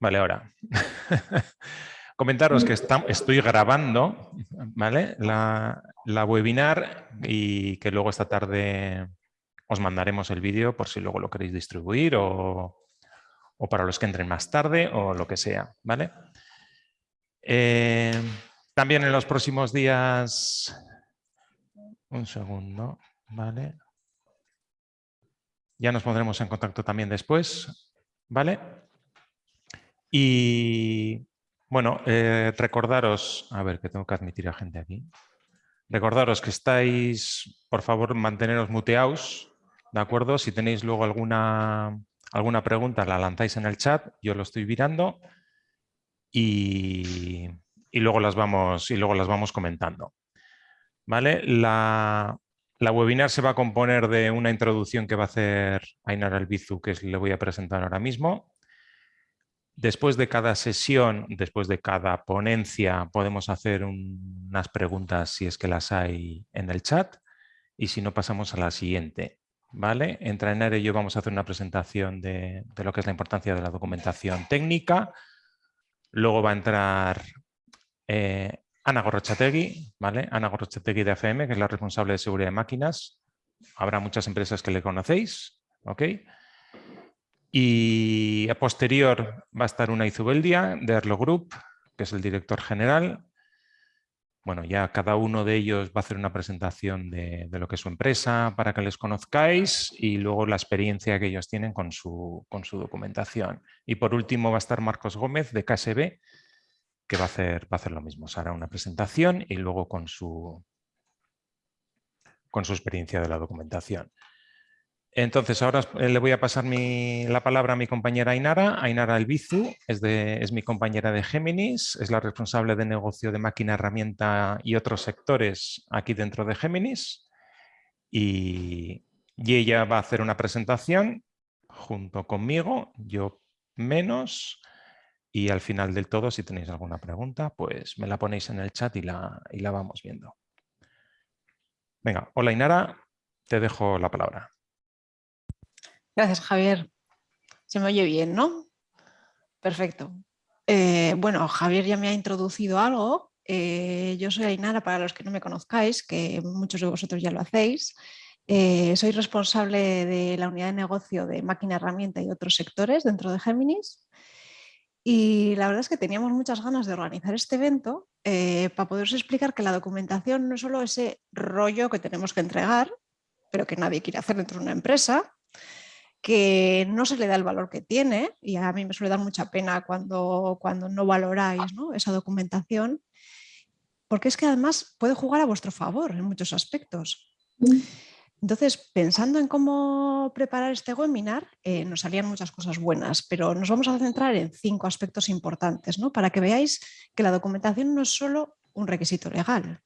Vale, ahora. Comentaros que estoy grabando ¿vale? La, webinar y que luego esta tarde os mandaremos el vídeo por si luego lo queréis distribuir o, para los que entren más tarde o lo que sea. ¿vale? Eh, también en los próximos días... Un segundo, ¿vale? Ya nos pondremos en contacto también después, ¿vale? Y bueno, eh, recordaros, a ver que tengo que admitir a gente aquí. Recordaros que estáis, por favor, manteneros muteados, ¿de acuerdo? Si tenéis luego alguna, alguna pregunta, la lanzáis en el chat, yo lo estoy virando y, luego, las vamos, y luego las vamos comentando. ¿Vale? La, la webinar se va a componer de una introducción que va a hacer Ainar Albizu, que le voy a presentar ahora mismo. Después de cada sesión, después de cada ponencia, podemos hacer unas preguntas si es que las hay en el chat y si no pasamos a la siguiente. ¿vale? Entre Ainar y yo vamos a hacer una presentación de, lo que es la importancia de la documentación técnica. Luego va a entrar eh, Ana Gorrochategui, ¿vale? Ana Gorrochategui de AFM, que es la responsable de seguridad de máquinas. Habrá muchas empresas que le conocéis, ¿ok? Y a posterior va a estar una Izubeldia de Erlo Group, que es el director general. Bueno, ya cada uno de ellos va a hacer una presentación de, lo que es su empresa para que les conozcáis y luego la experiencia que ellos tienen con su, con su documentación. Y por último va a estar Marcos Gómez de KSB, que va a hacer, va a hacer lo mismo. Se hará una presentación y luego con su, con su experiencia de la documentación. Entonces, ahora eh, le voy a pasar la palabra a mi compañera Ainara. Ainara Albizu es, es, mi compañera de Géminis, es la responsable de negocio de máquina, herramienta y otros sectores aquí dentro de Géminis. Y, y ella va a hacer una presentación junto conmigo, yo menos, y al final del todo, si tenéis alguna pregunta, pues me la ponéis en el chat y la, y la vamos viendo. Venga, hola Inara, te dejo la palabra. Gracias, Javier. Se me oye bien, ¿no? Perfecto. Eh, bueno, Javier ya me ha introducido algo. Eh, yo soy Ainara, para los que no me conozcáis, que muchos de vosotros ya lo hacéis. Eh, soy responsable de la unidad de negocio de máquina herramienta y otros sectores dentro de Géminis. Y la verdad es que teníamos muchas ganas de organizar este evento para poderos explicar que la documentación no es solo ese rollo que tenemos que entregar, pero que nadie quiere hacer dentro de una empresa, que no se le da el valor que tiene y a mí me suele dar mucha pena cuando, cuando no valoráis esa documentación, porque es que además puede jugar a vuestro favor en muchos aspectos. Mm. Entonces, pensando en cómo preparar este webinar, eh, nos salían muchas cosas buenas, pero nos vamos a centrar en cinco aspectos importantes, ¿no? para que veáis que la documentación no es solo un requisito legal.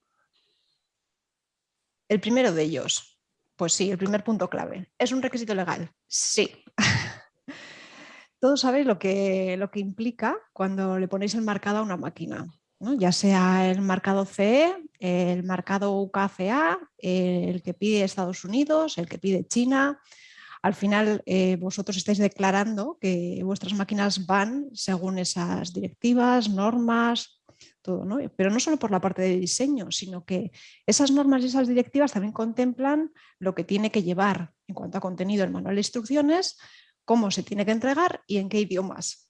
El primero de ellos, pues sí, el primer punto clave. ¿Es un requisito legal? Sí. Todos sabéis lo que, lo que implica cuando le ponéis el marcado a una máquina. ya sea el marcado CE, el marcado UKCA, el que pide Estados Unidos, el que pide China. Al final eh, vosotros estáis declarando que vuestras máquinas van según esas directivas, normas, todo, ¿no? Pero no solo por la parte de diseño, sino que esas normas y esas directivas también contemplan lo que tiene que llevar en cuanto a contenido el manual de instrucciones, cómo se tiene que entregar y en qué idiomas.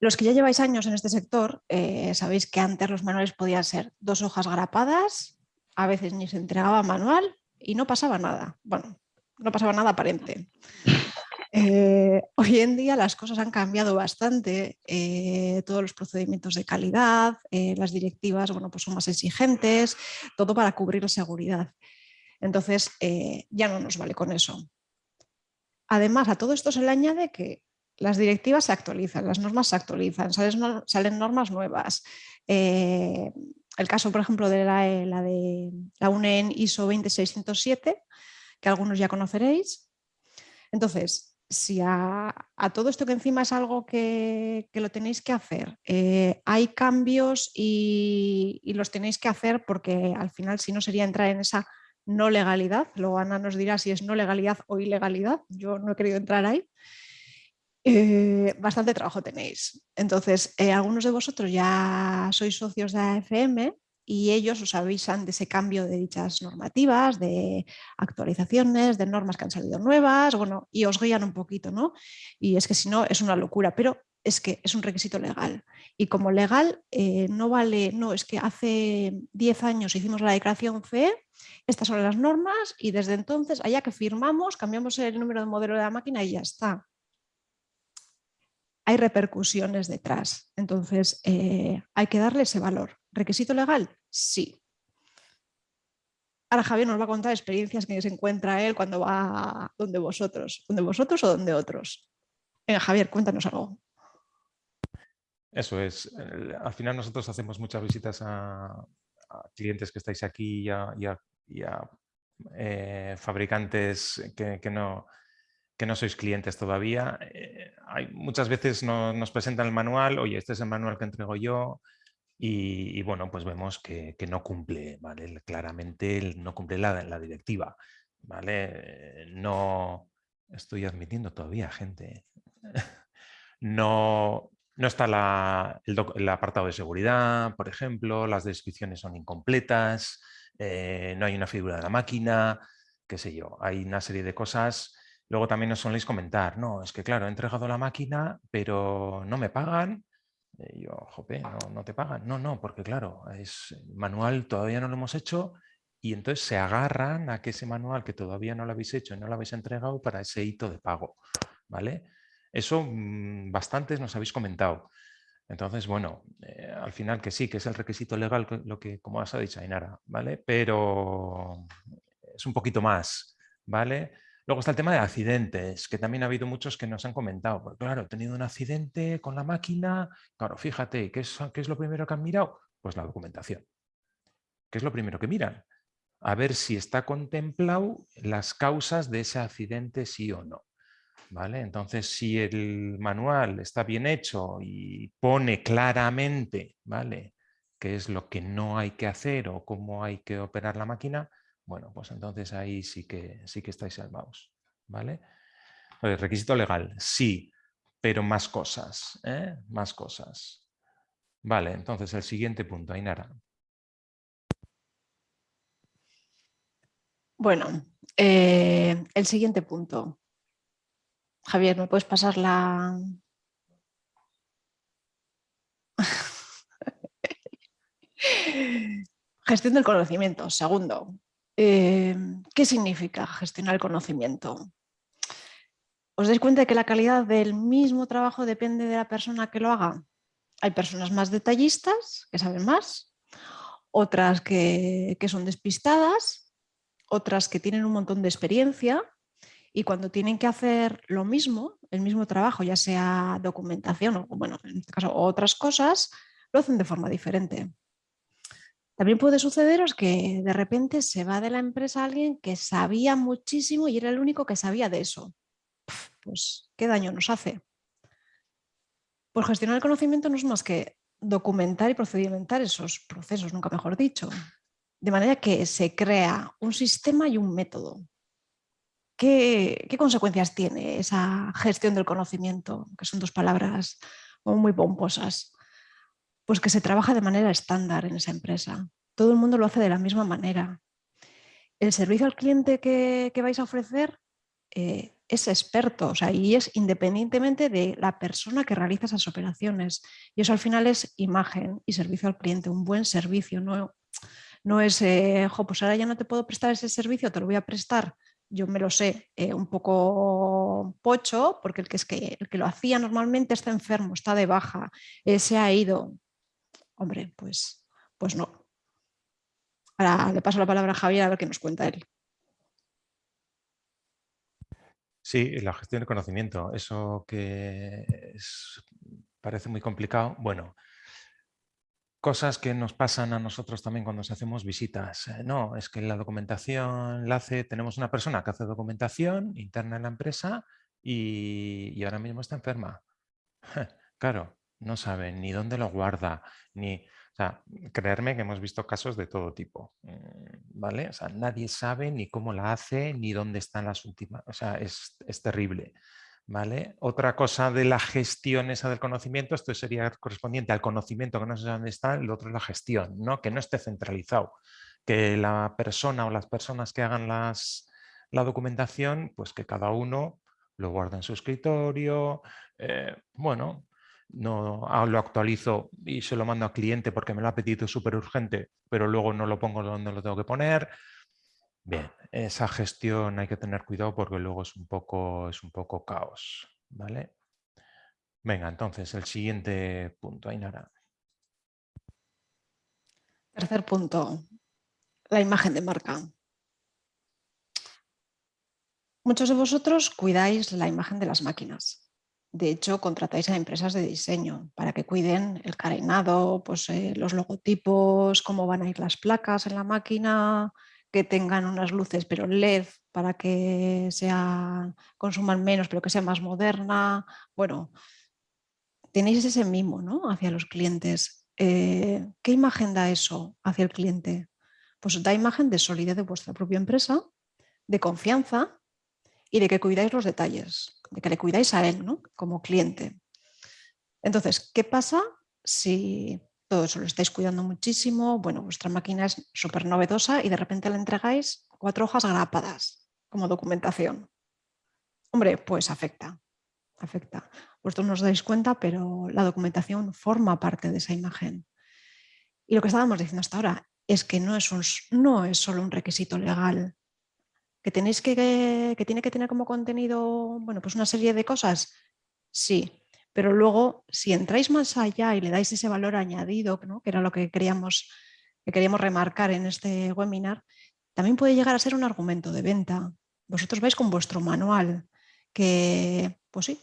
Los que ya lleváis años en este sector, eh, sabéis que antes los manuales podían ser dos hojas grapadas, a veces ni se entregaba manual y no pasaba nada. Bueno, no pasaba nada aparente. Eh, hoy en día las cosas han cambiado bastante, eh, todos los procedimientos de calidad, eh, las directivas bueno, pues son más exigentes, todo para cubrir la seguridad. Entonces ya no nos vale con eso. Además a todo esto se le añade que las directivas se actualizan, las normas se actualizan, salen, normas nuevas. el caso, por ejemplo, de la, la de la UNEN ISO 20607, que algunos ya conoceréis. Entonces, si a, todo esto que encima es algo que, lo tenéis que hacer, eh, hay cambios y, los tenéis que hacer porque al final si no sería entrar en esa no legalidad, luego Ana nos dirá si es no legalidad o ilegalidad, yo no he querido entrar ahí. eh, bastante trabajo tenéis. Entonces, eh, algunos de vosotros ya sois socios de AFM y ellos os avisan de ese cambio de dichas normativas, de actualizaciones, de normas que han salido nuevas, bueno, y os guían un poquito, ¿no? Y es que si no, es una locura, pero es que es un requisito legal. Y como legal eh, no vale, no, es que hace 10 años hicimos la declaración CE, estas son las normas y desde entonces, allá que firmamos, cambiamos el número de modelo de la máquina y ya está. Hay repercusiones detrás, entonces eh, hay que darle ese valor. ¿Requisito legal? Sí. Ahora Javier nos va a contar experiencias que se encuentra él cuando va donde vosotros. ¿Donde vosotros o donde otros? Venga, Javier, cuéntanos algo. Eso es. Al final nosotros hacemos muchas visitas a, clientes que estáis aquí y a, eh, fabricantes que, no, no sois clientes todavía. Eh, hay, muchas veces nos presentan el manual, oye, este es el manual que entrego yo, y, bueno, pues vemos que, no cumple, ¿vale? Claramente no cumple la, directiva. No estoy admitiendo todavía gente. No, no está el, apartado de seguridad, por ejemplo, las descripciones son incompletas, eh, no hay una figura de la máquina, qué sé yo, hay una serie de cosas. Luego también nos soléis comentar, no, es que claro, he entregado la máquina, pero no me pagan y yo, jope, no, te pagan. No, no, porque claro, es manual todavía no lo hemos hecho y entonces se agarran a que ese manual que todavía no lo habéis hecho y no lo habéis entregado para ese hito de pago. ¿vale? Eso mm, bastantes nos habéis comentado. Entonces, bueno, eh, al final que sí, que es el requisito legal, lo que, como has dicho Ainara, ¿vale? Pero es un poquito más, ¿vale? Luego está el tema de accidentes, que también ha habido muchos que nos han comentado. Pues claro, he tenido un accidente con la máquina. Claro, fíjate, ¿qué es, ¿qué es lo primero que han mirado? Pues la documentación. ¿Qué es lo primero que miran? A ver si está contemplado las causas de ese accidente, sí o no. ¿Vale? Entonces, si el manual está bien hecho y pone claramente ¿vale? qué es lo que no hay que hacer o cómo hay que operar la máquina, bueno, pues entonces ahí sí que, sí que estáis salvados. ¿vale? Requisito legal, sí, pero más cosas, ¿eh? más cosas. Vale, entonces el siguiente punto, Ainara. Bueno, eh, el siguiente punto. Javier, ¿me puedes pasar la... Gestión del conocimiento, segundo. Em, ¿Qué significa gestionar el conocimiento? ¿Os dais cuenta de que la calidad del mismo trabajo depende de la persona que lo haga? Hay personas más detallistas, que saben más, otras que, que son despistadas, otras que tienen un montón de experiencia y cuando tienen que hacer lo mismo, el mismo trabajo, ya sea documentación o, bueno, en este caso, otras cosas, lo hacen de forma diferente. También puede sucederos que de repente se va de la empresa alguien que sabía muchísimo y era el único que sabía de eso. Pues, ¿qué daño nos hace? Pues gestionar el conocimiento no es más que documentar y procedimentar esos procesos, nunca mejor dicho. De manera que se crea un sistema y un método. ¿Qué, qué consecuencias tiene esa gestión del conocimiento? Que son dos palabras muy pomposas pues que se trabaja de manera estándar en esa empresa. Todo el mundo lo hace de la misma manera. El servicio al cliente que, vais a ofrecer eh, es experto o sea, y es independientemente de la persona que realiza esas operaciones. Y eso al final es imagen y servicio al cliente, un buen servicio. No, no es, eh, pues ahora ya no te puedo prestar ese servicio, te lo voy a prestar yo me lo sé eh, un poco pocho, porque el que, es que, el que lo hacía normalmente está enfermo, está de baja, se ha ido, Hombre, pues, pues no. Ahora le paso la palabra a Javier a ver qué nos cuenta él. Sí, la gestión de conocimiento, eso que parece muy complicado. Bueno, cosas que nos pasan a nosotros también cuando hacemos visitas. Eh, no, es que la documentación la hace, tenemos una persona que hace documentación interna en la empresa y, y ahora mismo está enferma. Claro, no saben ni dónde lo guarda, ni... Creerme que hemos visto casos de todo tipo, mm, ¿vale? O sea, nadie sabe ni cómo la hace, ni dónde están las últimas... O sea, es, terrible, ¿Vale? Otra cosa de la gestión esa del conocimiento, esto sería correspondiente al conocimiento que no sé dónde está, el otro es la gestión, ¿no? que no esté centralizado, que la persona o las personas que hagan las, la documentación, pues que cada uno lo guarda en su escritorio, eh, bueno, no ah, lo actualizo y se lo mando al cliente porque me lo ha pedido súper urgente, pero luego no lo pongo donde lo tengo que poner. Bien, esa gestión hay que tener cuidado porque luego es un poco, es un poco caos. ¿vale? Venga, entonces el siguiente punto, Ainara. Tercer punto, la imagen de marca. Muchos de vosotros cuidáis la imagen de las máquinas. De hecho, contratáis a empresas de diseño para que cuiden el carenado, pues, eh, los logotipos, cómo van a ir las placas en la máquina, que tengan unas luces pero LED para que sea, consuman menos pero que sea más moderna. Bueno, tenéis ese mimo ¿no? hacia los clientes. Eh, ¿Qué imagen da eso hacia el cliente? Pues da imagen de solidez de vuestra propia empresa, de confianza y de que cuidáis los detalles, de que le cuidáis a él ¿no? como cliente. Entonces, ¿qué pasa si todo eso lo estáis cuidando muchísimo? Bueno, vuestra máquina es súper novedosa y de repente le entregáis cuatro hojas grapadas como documentación. Hombre, pues afecta, afecta. Vosotros no os dais cuenta, pero la documentación forma parte de esa imagen. Y lo que estábamos diciendo hasta ahora es que no es, un, no es solo un requisito legal que tenéis que, que tiene que tener como contenido, bueno, pues una serie de cosas, sí, pero luego si entráis más allá y le dais ese valor añadido, que era lo que queríamos, que queríamos remarcar en este webinar, también puede llegar a ser un argumento de venta. Vosotros vais con vuestro manual, que, pues sí,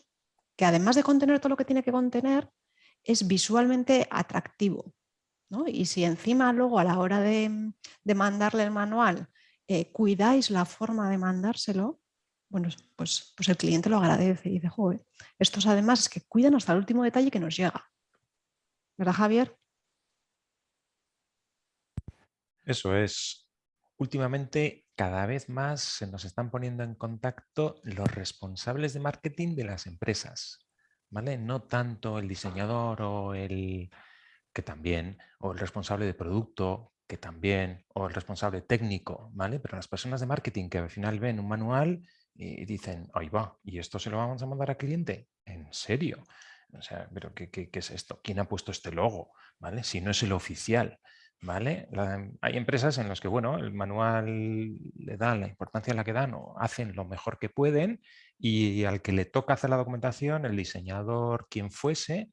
que además de contener todo lo que tiene que contener, es visualmente atractivo. Y si encima luego a la hora de mandarle el manual eh, cuidáis la forma de mandárselo, bueno, pues, pues el cliente lo agradece y dice, joder, estos además es que cuidan hasta el último detalle que nos llega. ¿Verdad, Javier? Eso es. Últimamente cada vez más se nos están poniendo en contacto los responsables de marketing de las empresas. ¿vale? No tanto el diseñador o el que también, o el responsable de producto, que también, o el responsable técnico, ¿vale? Pero las personas de marketing que al final ven un manual y dicen, ahí va, ¿y esto se lo vamos a mandar al cliente? ¿En serio? O sea, ¿pero qué, es esto? ¿Quién ha puesto este logo? ¿Vale? Si no es el oficial. ¿Vale? hay empresas en las que, bueno, el manual le da la importancia a la que dan o hacen lo mejor que pueden y al que le toca hacer la documentación, el diseñador, quien fuese,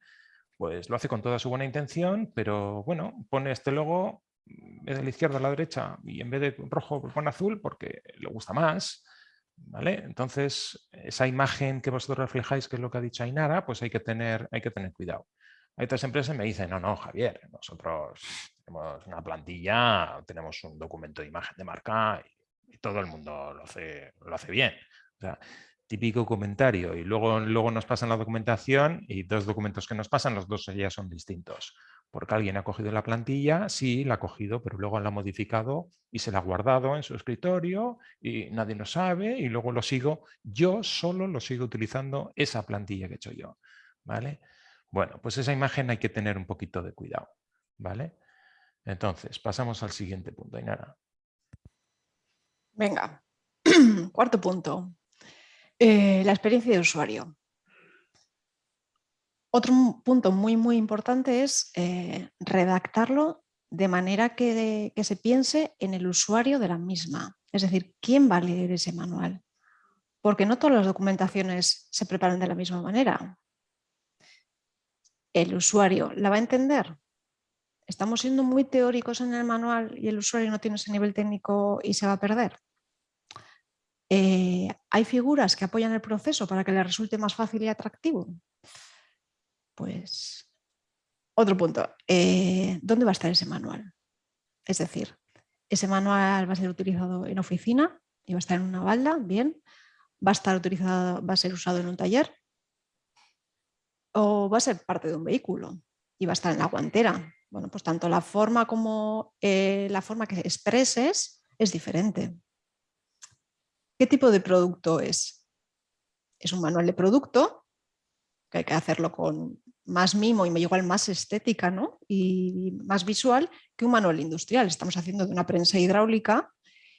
pues lo hace con toda su buena intención, pero bueno, pone este logo vez de la izquierda a la derecha y en vez de rojo pues pone azul porque le gusta más. ¿Vale? Entonces, esa imagen que vosotros reflejáis, que es lo que ha dicho Ainara, pues hay que tener, hay que tener cuidado. Hay otras empresas que me dicen, no, no, Javier, nosotros tenemos una plantilla, tenemos un documento de imagen de marca y, todo el mundo lo hace, lo hace bien. Típico comentario y luego, luego nos pasan la documentación y dos documentos que nos pasan, los dos ya son distintos. Porque alguien ha cogido la plantilla, sí, la ha cogido, pero luego la ha modificado y se la ha guardado en su escritorio y nadie lo sabe y luego lo sigo, yo solo lo sigo utilizando esa plantilla que he hecho yo. ¿vale? Bueno, pues esa imagen hay que tener un poquito de cuidado. ¿vale? Entonces, pasamos al siguiente punto, Inara. Venga, cuarto punto. Eh, la experiencia de usuario. Otro punto muy, muy importante es eh, redactarlo de manera que, se piense en el usuario de la misma. Es decir, ¿quién va a leer ese manual? Porque no todas las documentaciones se preparan de la misma manera. ¿El usuario la va a entender? ¿Estamos siendo muy teóricos en el manual y el usuario no tiene ese nivel técnico y se va a perder? Eh, ¿Hay figuras que apoyan el proceso para que le resulte más fácil y atractivo? Pues otro punto, eh, ¿dónde va a estar ese manual? Es decir, ese manual va a ser utilizado en oficina y va a estar en una balda, bien, va a estar utilizado, va a ser usado en un taller o va a ser parte de un vehículo y va a estar en la guantera. Bueno, pues tanto la forma como eh, la forma que expreses es diferente. ¿Qué tipo de producto es? es un manual de producto, que hay que hacerlo con más mimo y igual más estética ¿no? y más visual que un manual industrial. Estamos haciendo de una prensa hidráulica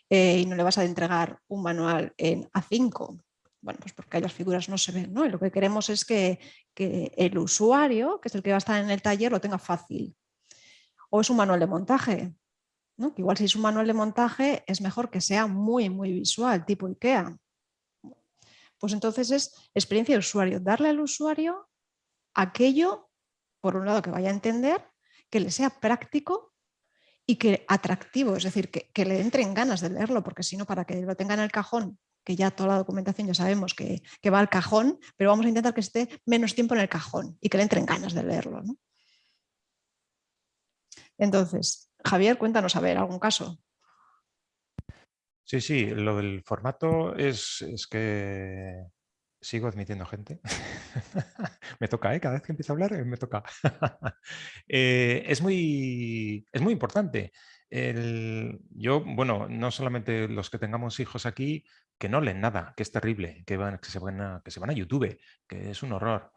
eh, y no le vas a entregar un manual en A5. Bueno, pues porque las figuras no se ven, ¿no? Y lo que queremos es que, que el usuario, que es el que va a estar en el taller, lo tenga fácil. O es un manual de montaje, ¿no? igual si es un manual de montaje es mejor que sea muy, muy visual, tipo IKEA. Pues entonces es experiencia de usuario, darle al usuario aquello, por un lado, que vaya a entender, que le sea práctico y que atractivo, es decir, que, le entren ganas de leerlo, porque si no, para que lo tenga en el cajón, que ya toda la documentación ya sabemos que, va al cajón, pero vamos a intentar que esté menos tiempo en el cajón y que le entren ganas de leerlo. Entonces, Javier, cuéntanos, a ver, algún caso. Sí, sí, lo del formato es, es que sigo admitiendo gente. me toca, ¿eh? cada vez que empiezo a hablar eh, me toca. Eh, es, muy, es muy importante. yo, bueno, no solamente los que tengamos hijos aquí, que no leen nada, que es terrible, que, van, que, se, van a, que se van a YouTube, que es un horror.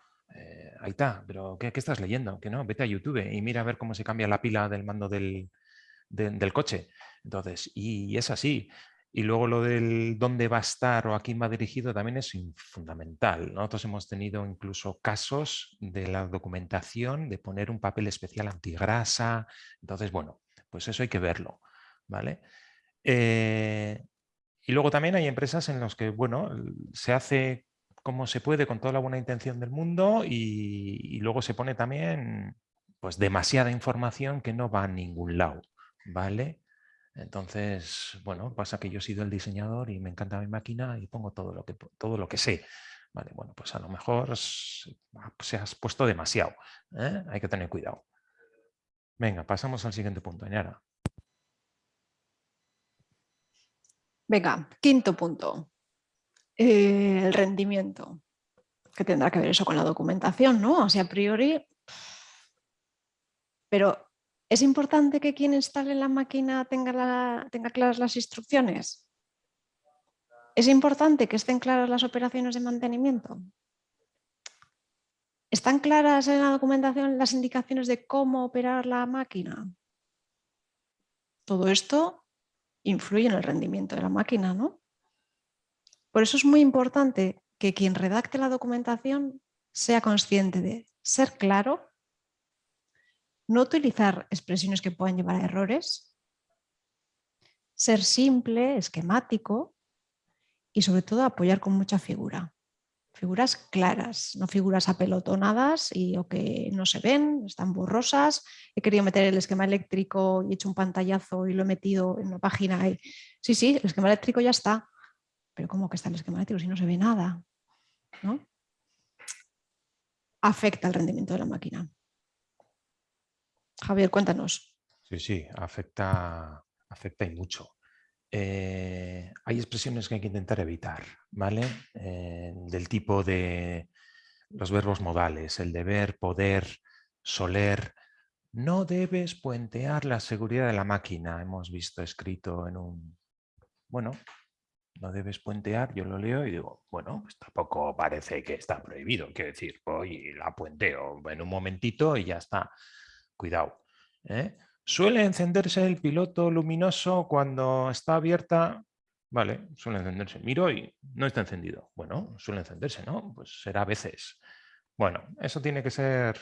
ahí está, pero ¿qué, estás leyendo? Que no, vete a YouTube y mira a ver cómo se cambia la pila del mando del, del coche. Entonces, y es así. Y luego lo del dónde va a estar o a quién va dirigido también es fundamental. Nosotros hemos tenido incluso casos de la documentación de poner un papel especial antigrasa. Entonces, bueno, pues eso hay que verlo. ¿vale? Eh, y luego también hay empresas en las que, bueno, se hace como se puede con toda la buena intención del mundo y, y luego se pone también pues demasiada información que no va a ningún lado. ¿Vale? Entonces, bueno, pasa que yo he sido el diseñador y me encanta mi máquina y pongo todo lo que, todo lo que sé. Vale, bueno, pues a lo mejor ah, se has puesto demasiado. ¿eh? Hay que tener cuidado. Venga, pasamos al siguiente punto, Añara. Venga, quinto punto. Eh, el rendimiento. Que tendrá que ver eso con la documentación, ¿no? O sea, a priori... Pero ¿Es importante que quien instale la máquina tenga, claras las instrucciones? ¿Es importante que estén claras las operaciones de mantenimiento? ¿Están claras en la documentación las indicaciones de cómo operar la máquina? Todo esto influye en el rendimiento de la máquina, ¿no? Por eso es muy importante que quien redacte la documentación sea consciente de ser claro no utilizar expresiones que puedan llevar a errores, ser simple, esquemático y sobre todo apoyar con mucha figura. Figuras claras, no figuras apelotonadas y o que no se ven, están borrosas. He querido meter el esquema eléctrico y he hecho un pantallazo y lo he metido en una página. Sí, sí, el esquema eléctrico ya está. Pero ¿cómo que está el esquema eléctrico si no se ve nada? ¿No? Afecta el rendimiento de la máquina. Javier, cuéntanos. Sí, sí, afecta, afecta y mucho. Eh, hay expresiones que hay que intentar evitar, ¿vale? Eh, del tipo de los verbos modales, el deber, poder, soler. No debes puentear la seguridad de la máquina, hemos visto escrito en un... Bueno, no debes puentear, yo lo leo y digo, bueno, pues tampoco parece que está prohibido, quiero decir, voy y la puenteo en un momentito y ya está. Cuidado. ¿eh? ¿Suele encenderse el piloto luminoso cuando está abierta? Vale, suele encenderse. Miro y no está encendido. Bueno, suele encenderse, ¿no? Pues será a veces. Bueno, eso tiene que ser,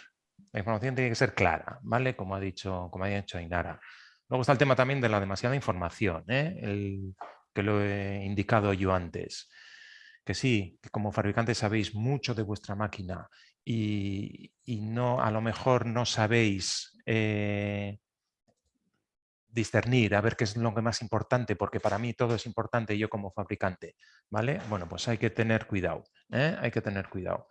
la información tiene que ser clara, ¿vale? Como ha dicho, como ha dicho Ainara. Luego está el tema también de la demasiada información, ¿eh? el, que lo he indicado yo antes. Que sí, que como fabricante sabéis mucho de vuestra máquina y, no, a lo mejor no sabéis eh, discernir, a ver qué es lo que más importante, porque para mí todo es importante yo como fabricante, ¿vale? Bueno, pues hay que tener cuidado, ¿eh? hay que tener cuidado.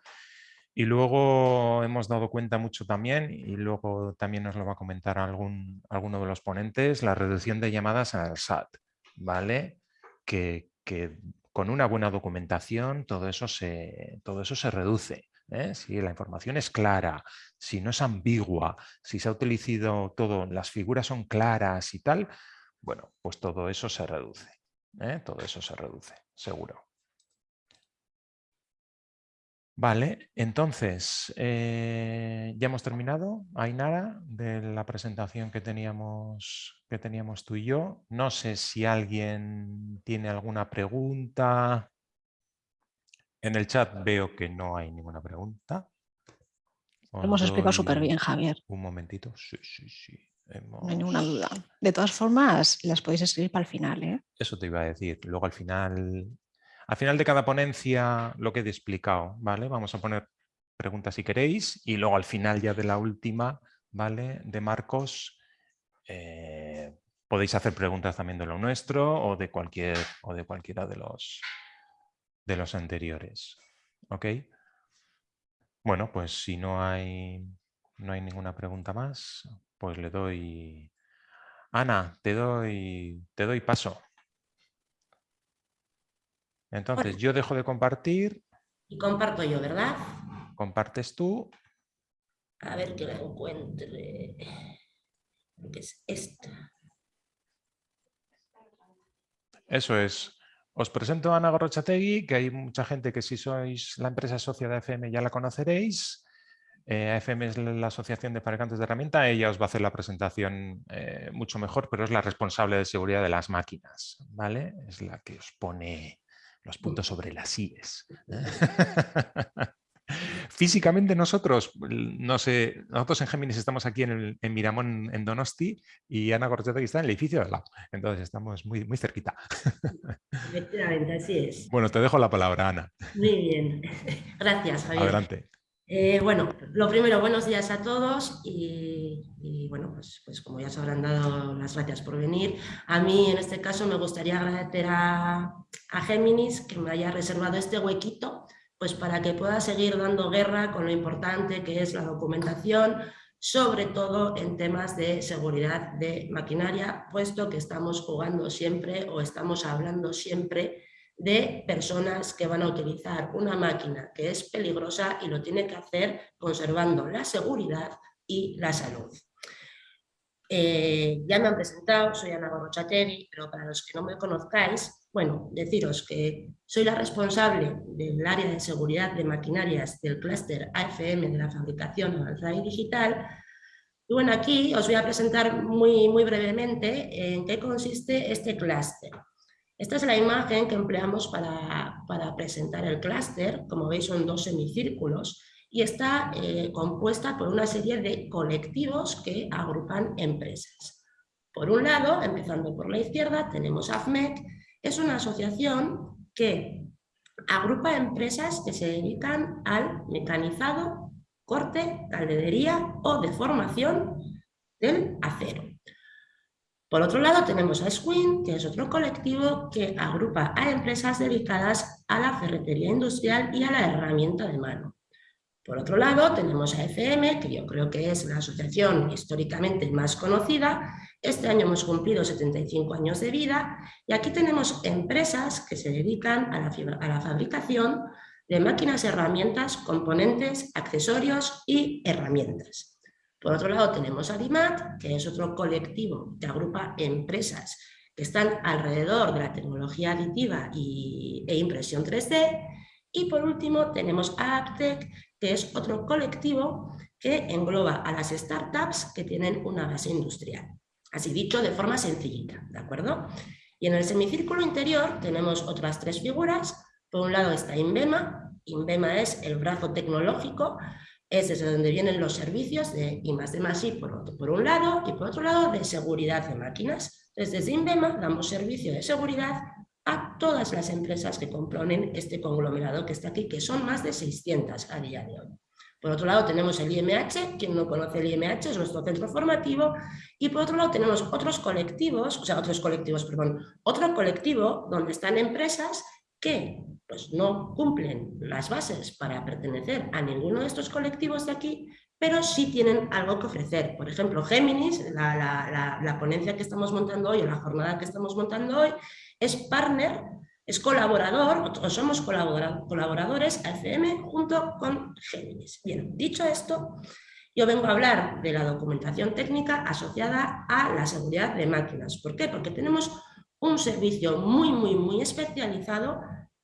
Y luego hemos dado cuenta mucho también, y luego también nos lo va a comentar algún, alguno de los ponentes, la reducción de llamadas al SAT, ¿vale? Que, que con una buena documentación todo eso se, todo eso se reduce. ¿eh? si la información es clara, si no es ambigua, si se ha utilizado todo, las figuras son claras y tal, bueno, pues todo eso se reduce. ¿eh? Todo eso se reduce, seguro. Vale, entonces, eh, ya hemos terminado, Ainara, de la presentación que teníamos, que teníamos tú y yo. No sé si alguien tiene alguna pregunta. En el chat veo que no hay ninguna pregunta. Lo hemos explicado súper bien, Javier. Un momentito. Sí, sí, sí. No hay ninguna duda. De todas formas, las podéis escribir para el final. ¿eh? Eso te iba a decir. Luego al final al final de cada ponencia lo que he explicado, ¿vale? Vamos a poner preguntas si queréis y luego al final ya de la última, ¿vale? De Marcos, eh, podéis hacer preguntas también de lo nuestro o de, cualquier, o de cualquiera de los, de los anteriores, ¿ok? Bueno, pues si no hay, no hay ninguna pregunta más, pues le doy... Ana, te doy, te doy paso. Entonces yo dejo de compartir. Y comparto yo, ¿verdad? Compartes tú. A ver que la encuentre. ¿Qué es esta? Eso es. Os presento a Ana Gorrochategui, que hay mucha gente que si sois la empresa socia de AFM ya la conoceréis. Eh, AFM es la Asociación de Fabricantes de Herramienta. Ella os va a hacer la presentación eh, mucho mejor, pero es la responsable de seguridad de las máquinas. ¿vale? Es la que os pone los puntos sobre las IES. Físicamente nosotros, no sé, nosotros en Géminis estamos aquí en, Miramón, en Donosti, y Ana Corteta está en el edificio de al lado. Entonces estamos muy, muy cerquita. Efectivamente, así es. Bueno, te dejo la palabra, Ana. Muy bien. Gracias, Javier. Adelante. Eh, bueno, lo primero, buenos días a todos y, bueno, pues, pues, como ya se habrán dado las gracias por venir, a mí en este caso me gustaría agradecer a, a Géminis que me haya reservado este huequito pues para que pueda seguir dando guerra con lo importante que es la documentación, sobre todo en temas de seguridad de maquinaria, puesto que estamos jugando siempre o estamos hablando siempre de personas que van a utilizar una máquina que es peligrosa y lo tiene que hacer conservando la seguridad y la salud. Eh, ya me han presentado, soy Ana Gorrochateri, pero para los que no me conozcáis, bueno, deciros que soy la responsable del área de seguridad de maquinarias del clúster AFM de la fabricación avanzada y digital. Y bueno, aquí os voy a presentar muy, muy brevemente en qué consiste este clúster. Esta es la imagen que empleamos para, presentar el clúster, como veis son dos semicírculos, y está eh, compuesta por una serie de colectivos que agrupan empresas. Por un lado, empezando por la izquierda, tenemos AFMEC, es una asociación que agrupa empresas que se dedican al mecanizado, corte, calderería o deformación del acero. Por otro lado tenemos a Squin, que es otro colectivo que agrupa a empresas dedicadas a la ferretería industrial y a la herramienta de mano. Por otro lado tenemos a FM, que yo creo que es la asociación históricamente más conocida. Este año hemos cumplido 75 años de vida y aquí tenemos empresas que se dedican a la, a la fabricación de máquinas, herramientas, componentes, accesorios y herramientas. Por otro lado tenemos a DIMAT, que es otro colectivo que agrupa empresas que están alrededor de la tecnología aditiva e impresión 3D. Y por último tenemos a Aptec, que es otro colectivo que engloba a las startups que tienen una base industrial. Así dicho de forma sencillita, ¿de acuerdo? Y en el semicírculo interior tenemos otras tres figuras. Por un lado está INVEMA. INVEMA es el brazo tecnológico es desde donde vienen los servicios de I más I por, por un lado y por otro lado de seguridad de máquinas. desde INVEMA damos servicio de seguridad a todas las empresas que componen este conglomerado que está aquí, que son más de 600 a día de hoy. Por otro lado tenemos el IMH, quien no conoce el IMH es nuestro centro formativo, y por otro lado tenemos otros colectivos, o sea, otros colectivos, perdón, otro colectivo donde están empresas que pues no cumplen las bases para pertenecer a ninguno de estos colectivos de aquí, pero sí tienen algo que ofrecer. Por ejemplo, Géminis, la, ponencia que estamos montando hoy o la jornada que estamos montando hoy, es partner, es colaborador, o somos colaboradores AFM junto con Géminis. Bien, dicho esto, yo vengo a hablar de la documentación técnica asociada a la seguridad de máquinas. ¿Por qué? Porque tenemos un servicio muy, muy, muy especializado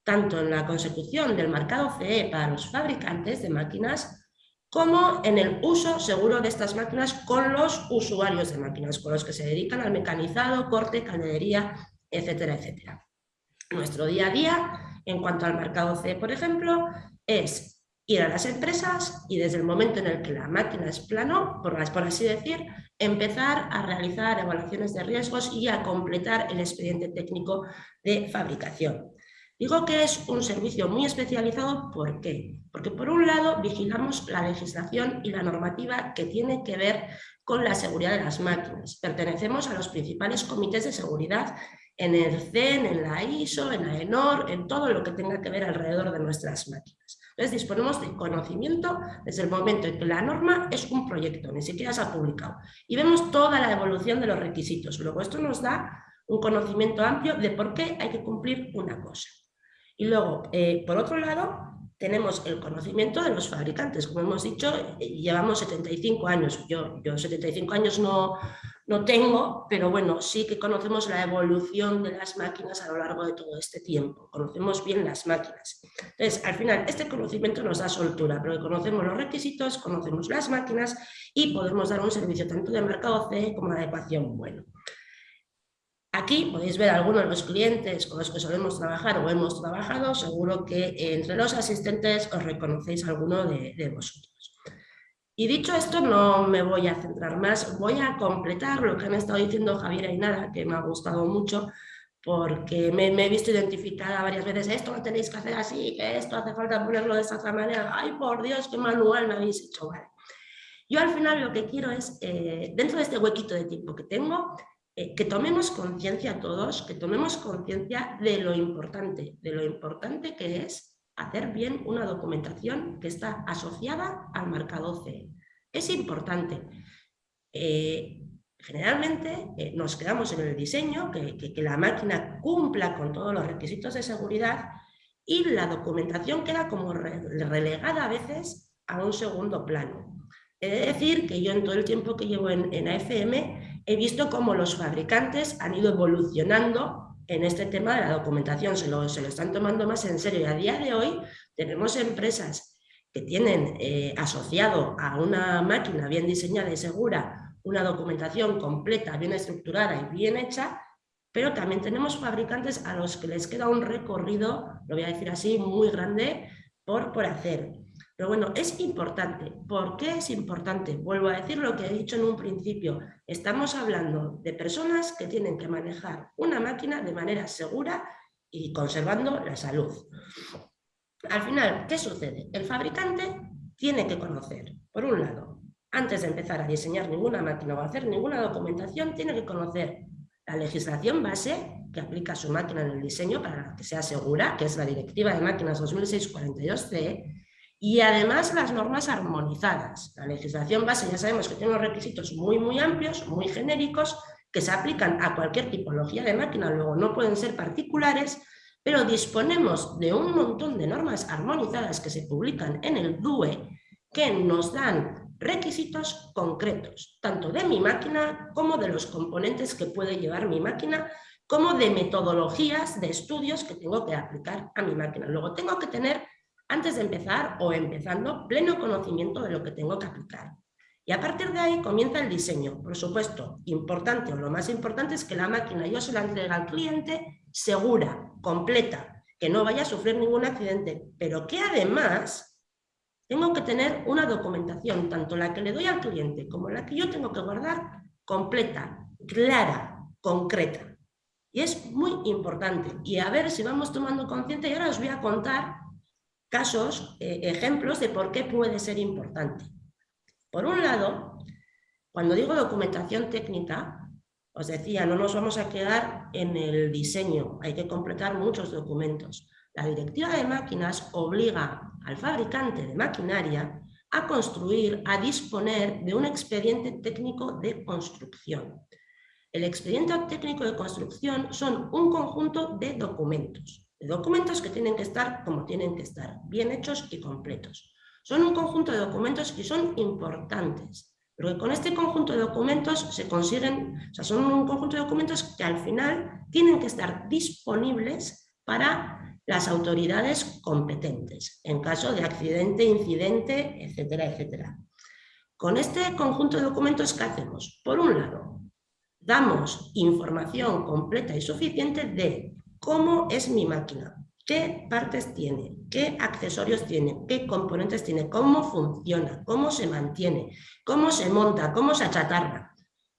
tanto en la consecución del marcado CE para los fabricantes de máquinas, como en el uso seguro de estas máquinas con los usuarios de máquinas, con los que se dedican al mecanizado, corte, calderería, etcétera, etcétera. Nuestro día a día, en cuanto al marcado CE, por ejemplo, es ir a las empresas y desde el momento en el que la máquina es plano, por, por así decir, empezar a realizar evaluaciones de riesgos y a completar el expediente técnico de fabricación. Digo que es un servicio muy especializado, ¿por qué? Porque por un lado vigilamos la legislación y la normativa que tiene que ver con la seguridad de las máquinas. Pertenecemos a los principales comités de seguridad en el CEN, en la ISO, en la ENOR, en todo lo que tenga que ver alrededor de nuestras máquinas. Entonces disponemos de conocimiento desde el momento en que la norma es un proyecto, ni siquiera se ha publicado. Y vemos toda la evolución de los requisitos. Luego esto nos da un conocimiento amplio de por qué hay que cumplir una cosa. Y luego, eh, por otro lado, tenemos el conocimiento de los fabricantes. Como hemos dicho, eh, llevamos 75 años. Yo, yo 75 años no, no tengo, pero bueno, sí que conocemos la evolución de las máquinas a lo largo de todo este tiempo. Conocemos bien las máquinas. Entonces, al final, este conocimiento nos da soltura, porque conocemos los requisitos, conocemos las máquinas y podemos dar un servicio tanto de mercado C como de adecuación bueno. Aquí podéis ver algunos de los clientes con los que solemos trabajar o hemos trabajado, seguro que entre los asistentes os reconocéis alguno de, vosotros. Y dicho esto, no me voy a centrar más, voy a completar lo que han estado diciendo Javier y Nada, que me ha gustado mucho, porque me, he visto identificada varias veces, esto lo tenéis que hacer así, que esto hace falta ponerlo de esta otra manera, ay por Dios, qué manual me habéis hecho, vale. Yo al final lo que quiero es, eh, dentro de este huequito de tiempo que tengo, eh, que tomemos conciencia todos, que tomemos conciencia de lo importante, de lo importante que es hacer bien una documentación que está asociada al marcado C. Es importante. Eh, generalmente eh, nos quedamos en el diseño, que, la máquina cumpla con todos los requisitos de seguridad y la documentación queda como relegada a veces a un segundo plano. He de decir que yo en todo el tiempo que llevo en AFM he visto cómo los fabricantes han ido evolucionando en este tema de la documentación, se lo, se lo están tomando más en serio y a día de hoy tenemos empresas que tienen eh, asociado a una máquina bien diseñada y segura una documentación completa, bien estructurada y bien hecha, pero también tenemos fabricantes a los que les queda un recorrido, lo voy a decir así, muy grande por, por hacer. Pero bueno, es importante. ¿Por qué es importante? Vuelvo a decir lo que he dicho en un principio. Estamos hablando de personas que tienen que manejar una máquina de manera segura y conservando la salud. Al final, ¿qué sucede? El fabricante tiene que conocer, por un lado, antes de empezar a diseñar ninguna máquina o hacer ninguna documentación, tiene que conocer la legislación base que aplica su máquina en el diseño para que sea segura, que es la Directiva de Máquinas 2006-42C, y además las normas armonizadas. La legislación base ya sabemos que tiene unos requisitos muy, muy amplios, muy genéricos, que se aplican a cualquier tipología de máquina, luego no pueden ser particulares, pero disponemos de un montón de normas armonizadas que se publican en el DUE que nos dan requisitos concretos, tanto de mi máquina como de los componentes que puede llevar mi máquina, como de metodologías de estudios que tengo que aplicar a mi máquina. Luego tengo que tener antes de empezar o empezando pleno conocimiento de lo que tengo que aplicar. Y a partir de ahí comienza el diseño. Por supuesto, importante o lo más importante es que la máquina yo se la entregue al cliente segura, completa, que no vaya a sufrir ningún accidente, pero que además tengo que tener una documentación, tanto la que le doy al cliente como la que yo tengo que guardar, completa, clara, concreta. Y es muy importante. Y a ver si vamos tomando conciencia y ahora os voy a contar casos, eh, ejemplos de por qué puede ser importante. Por un lado, cuando digo documentación técnica, os decía, no nos vamos a quedar en el diseño, hay que completar muchos documentos. La directiva de máquinas obliga al fabricante de maquinaria a construir, a disponer de un expediente técnico de construcción. El expediente técnico de construcción son un conjunto de documentos documentos que tienen que estar como tienen que estar, bien hechos y completos. Son un conjunto de documentos que son importantes, pero con este conjunto de documentos se consiguen, o sea, son un conjunto de documentos que al final tienen que estar disponibles para las autoridades competentes, en caso de accidente, incidente, etcétera, etcétera. Con este conjunto de documentos, ¿qué hacemos? Por un lado, damos información completa y suficiente de cómo es mi máquina, qué partes tiene, qué accesorios tiene, qué componentes tiene, cómo funciona, cómo se mantiene, cómo se monta, cómo se achatarra.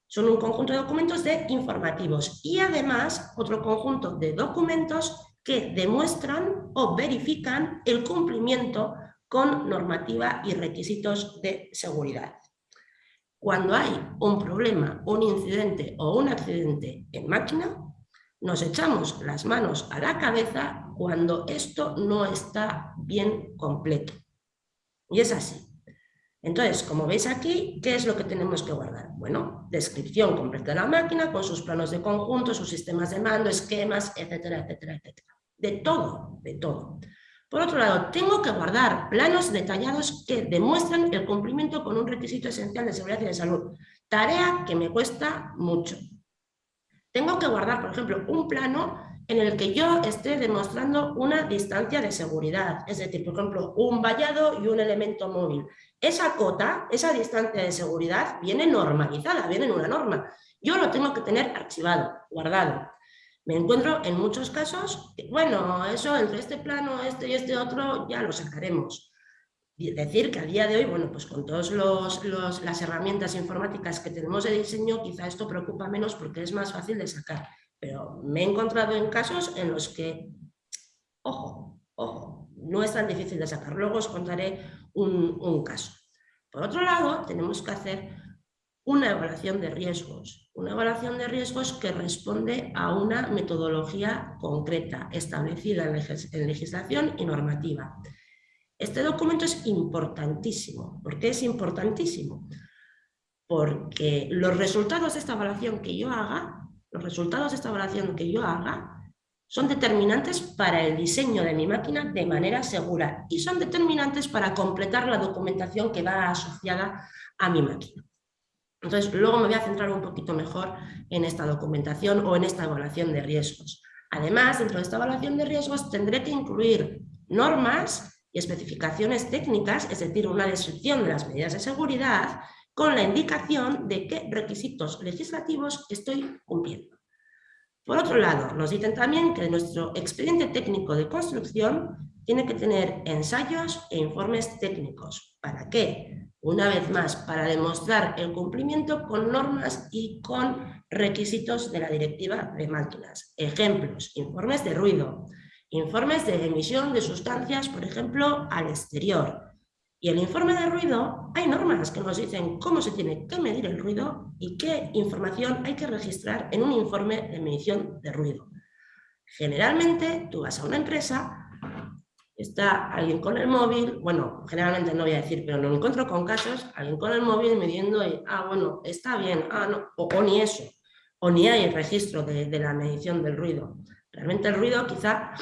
Son un conjunto de documentos de informativos y además otro conjunto de documentos que demuestran o verifican el cumplimiento con normativa y requisitos de seguridad. Cuando hay un problema, un incidente o un accidente en máquina, nos echamos las manos a la cabeza cuando esto no está bien completo. Y es así. Entonces, como veis aquí, ¿qué es lo que tenemos que guardar? Bueno, descripción completa de la máquina con sus planos de conjunto, sus sistemas de mando, esquemas, etcétera, etcétera, etcétera. De todo, de todo. Por otro lado, tengo que guardar planos detallados que demuestran el cumplimiento con un requisito esencial de seguridad y de salud. Tarea que me cuesta mucho. Tengo que guardar, por ejemplo, un plano en el que yo esté demostrando una distancia de seguridad, es decir, por ejemplo, un vallado y un elemento móvil. Esa cota, esa distancia de seguridad viene normalizada, viene en una norma. Yo lo tengo que tener archivado, guardado. Me encuentro en muchos casos, bueno, eso entre este plano, este y este otro, ya lo sacaremos. Decir que a día de hoy, bueno, pues con todas las herramientas informáticas que tenemos de diseño, quizá esto preocupa menos porque es más fácil de sacar pero me he encontrado en casos en los que, ojo, ojo, no es tan difícil de sacar. Luego os contaré un, caso. Por otro lado, tenemos que hacer una evaluación de riesgos, una evaluación de riesgos que responde a una metodología concreta, establecida en legislación y normativa. Este documento es importantísimo. ¿Por qué es importantísimo? Porque los resultados de esta evaluación que yo haga los resultados de esta evaluación que yo haga son determinantes para el diseño de mi máquina de manera segura y son determinantes para completar la documentación que va asociada a mi máquina. Entonces, luego me voy a centrar un poquito mejor en esta documentación o en esta evaluación de riesgos. Además, dentro de esta evaluación de riesgos tendré que incluir normas y especificaciones técnicas, es decir, una descripción de las medidas de seguridad con la indicación de qué requisitos legislativos estoy cumpliendo. Por otro lado, nos dicen también que nuestro expediente técnico de construcción tiene que tener ensayos e informes técnicos. ¿Para qué? Una vez más, para demostrar el cumplimiento con normas y con requisitos de la directiva de máquinas. Ejemplos, informes de ruido, informes de emisión de sustancias, por ejemplo, al exterior, y el informe de ruido, hay normas que nos dicen cómo se tiene que medir el ruido y qué información hay que registrar en un informe de medición de ruido. Generalmente tú vas a una empresa, está alguien con el móvil, bueno, generalmente no voy a decir, pero me encuentro con casos, alguien con el móvil midiendo y, ah, bueno, está bien, ah, no, o, ni eso, o ni hay registro de, de la medición del ruido. Realmente el ruido quizá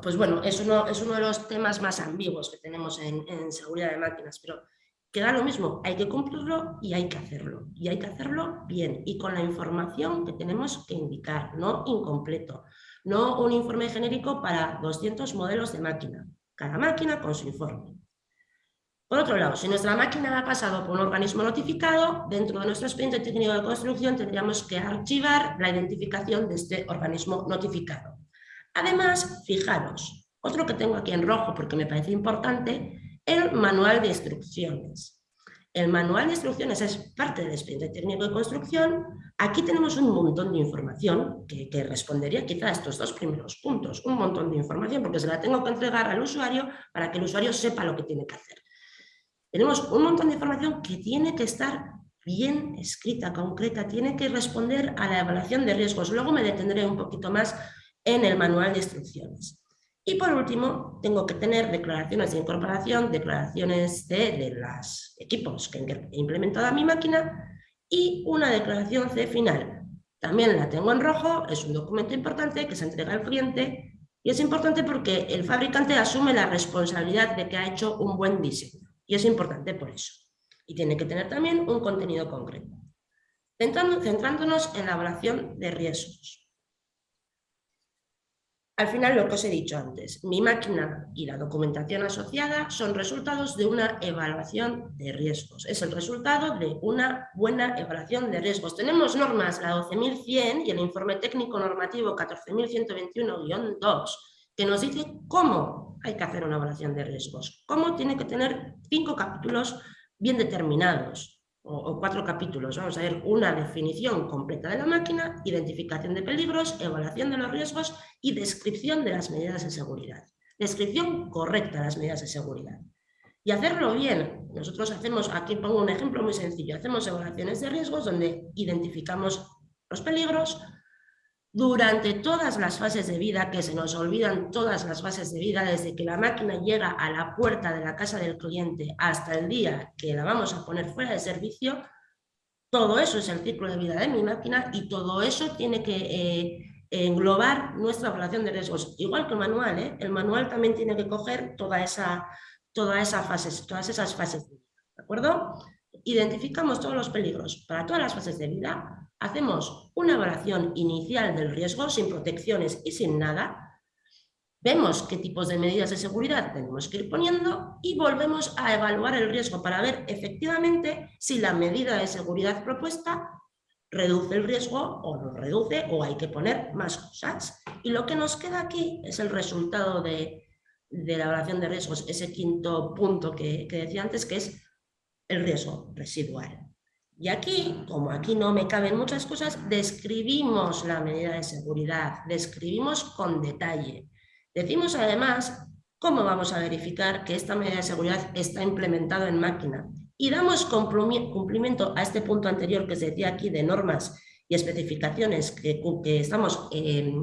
pues bueno, es uno, es uno de los temas más ambiguos que tenemos en, seguridad de máquinas, pero queda lo mismo, hay que cumplirlo y hay que hacerlo, y hay que hacerlo bien y con la información que tenemos que indicar, no incompleto, no un informe genérico para 200 modelos de máquina, cada máquina con su informe. Por otro lado, si nuestra máquina ha pasado por un organismo notificado, dentro de nuestro expediente técnico de construcción tendríamos que archivar la identificación de este organismo notificado. Además, fijaros, otro que tengo aquí en rojo porque me parece importante, el manual de instrucciones. El manual de instrucciones es parte del expediente técnico de construcción. Aquí tenemos un montón de información que, que, respondería quizá a estos dos primeros puntos. Un montón de información porque se la tengo que entregar al usuario para que el usuario sepa lo que tiene que hacer. Tenemos un montón de información que tiene que estar bien escrita, concreta, tiene que responder a la evaluación de riesgos. Luego me detendré un poquito más en el manual de instrucciones. Y por último, tengo que tener declaraciones de incorporación, declaraciones de, de los equipos que he implementado a mi máquina y una declaración C final. También la tengo en rojo, es un documento importante que se entrega al cliente y es importante porque el fabricante asume la responsabilidad de que ha hecho un buen diseño y es importante por eso. Y tiene que tener también un contenido concreto. Centrándonos en la evaluación de riesgos. al final lo que os he dicho antes, mi máquina y la documentación asociada son resultados de una evaluación de riesgos. Es el resultado de una buena evaluación de riesgos. Tenemos normas, la 12.100 y el informe técnico normativo 14.121-2, que nos dice cómo hay que hacer una evaluación de riesgos, cómo tiene que tener cinco capítulos bien determinados, o, cuatro capítulos. Vamos a ver una definición completa de la máquina, identificación de peligros, evaluación de los riesgos y descripción de las medidas de seguridad. Descripción correcta de las medidas de seguridad. Y hacerlo bien. Nosotros hacemos, aquí pongo un ejemplo muy sencillo, hacemos evaluaciones de riesgos donde identificamos los peligros, durante todas las fases de vida, que se nos olvidan todas las fases de vida, desde que la máquina llega a la puerta de la casa del cliente hasta el día que la vamos a poner fuera de servicio, todo eso es el ciclo de vida de mi máquina y todo eso tiene que eh, englobar nuestra evaluación de riesgos. Igual que el manual, ¿eh? el manual también tiene que coger toda esa, toda esa fase, todas esas fases de vida. ¿De acuerdo? Identificamos todos los peligros para todas las fases de vida hacemos una evaluación inicial del riesgo sin protecciones y sin nada, vemos qué tipos de medidas de seguridad tenemos que ir poniendo y volvemos a evaluar el riesgo para ver efectivamente si la medida de seguridad propuesta reduce el riesgo o no reduce o hay que poner más cosas. Y lo que nos queda aquí es el resultado de, la evaluación de riesgos, ese quinto punto que decía antes, que es el riesgo residual. Y aquí, como aquí no me caben muchas cosas, describimos la medida de seguridad, describimos con detalle. Decimos además cómo vamos a verificar que esta medida de seguridad está implementada en máquina y damos cumplimiento a este punto anterior que se decía aquí de normas y especificaciones que, estamos eh,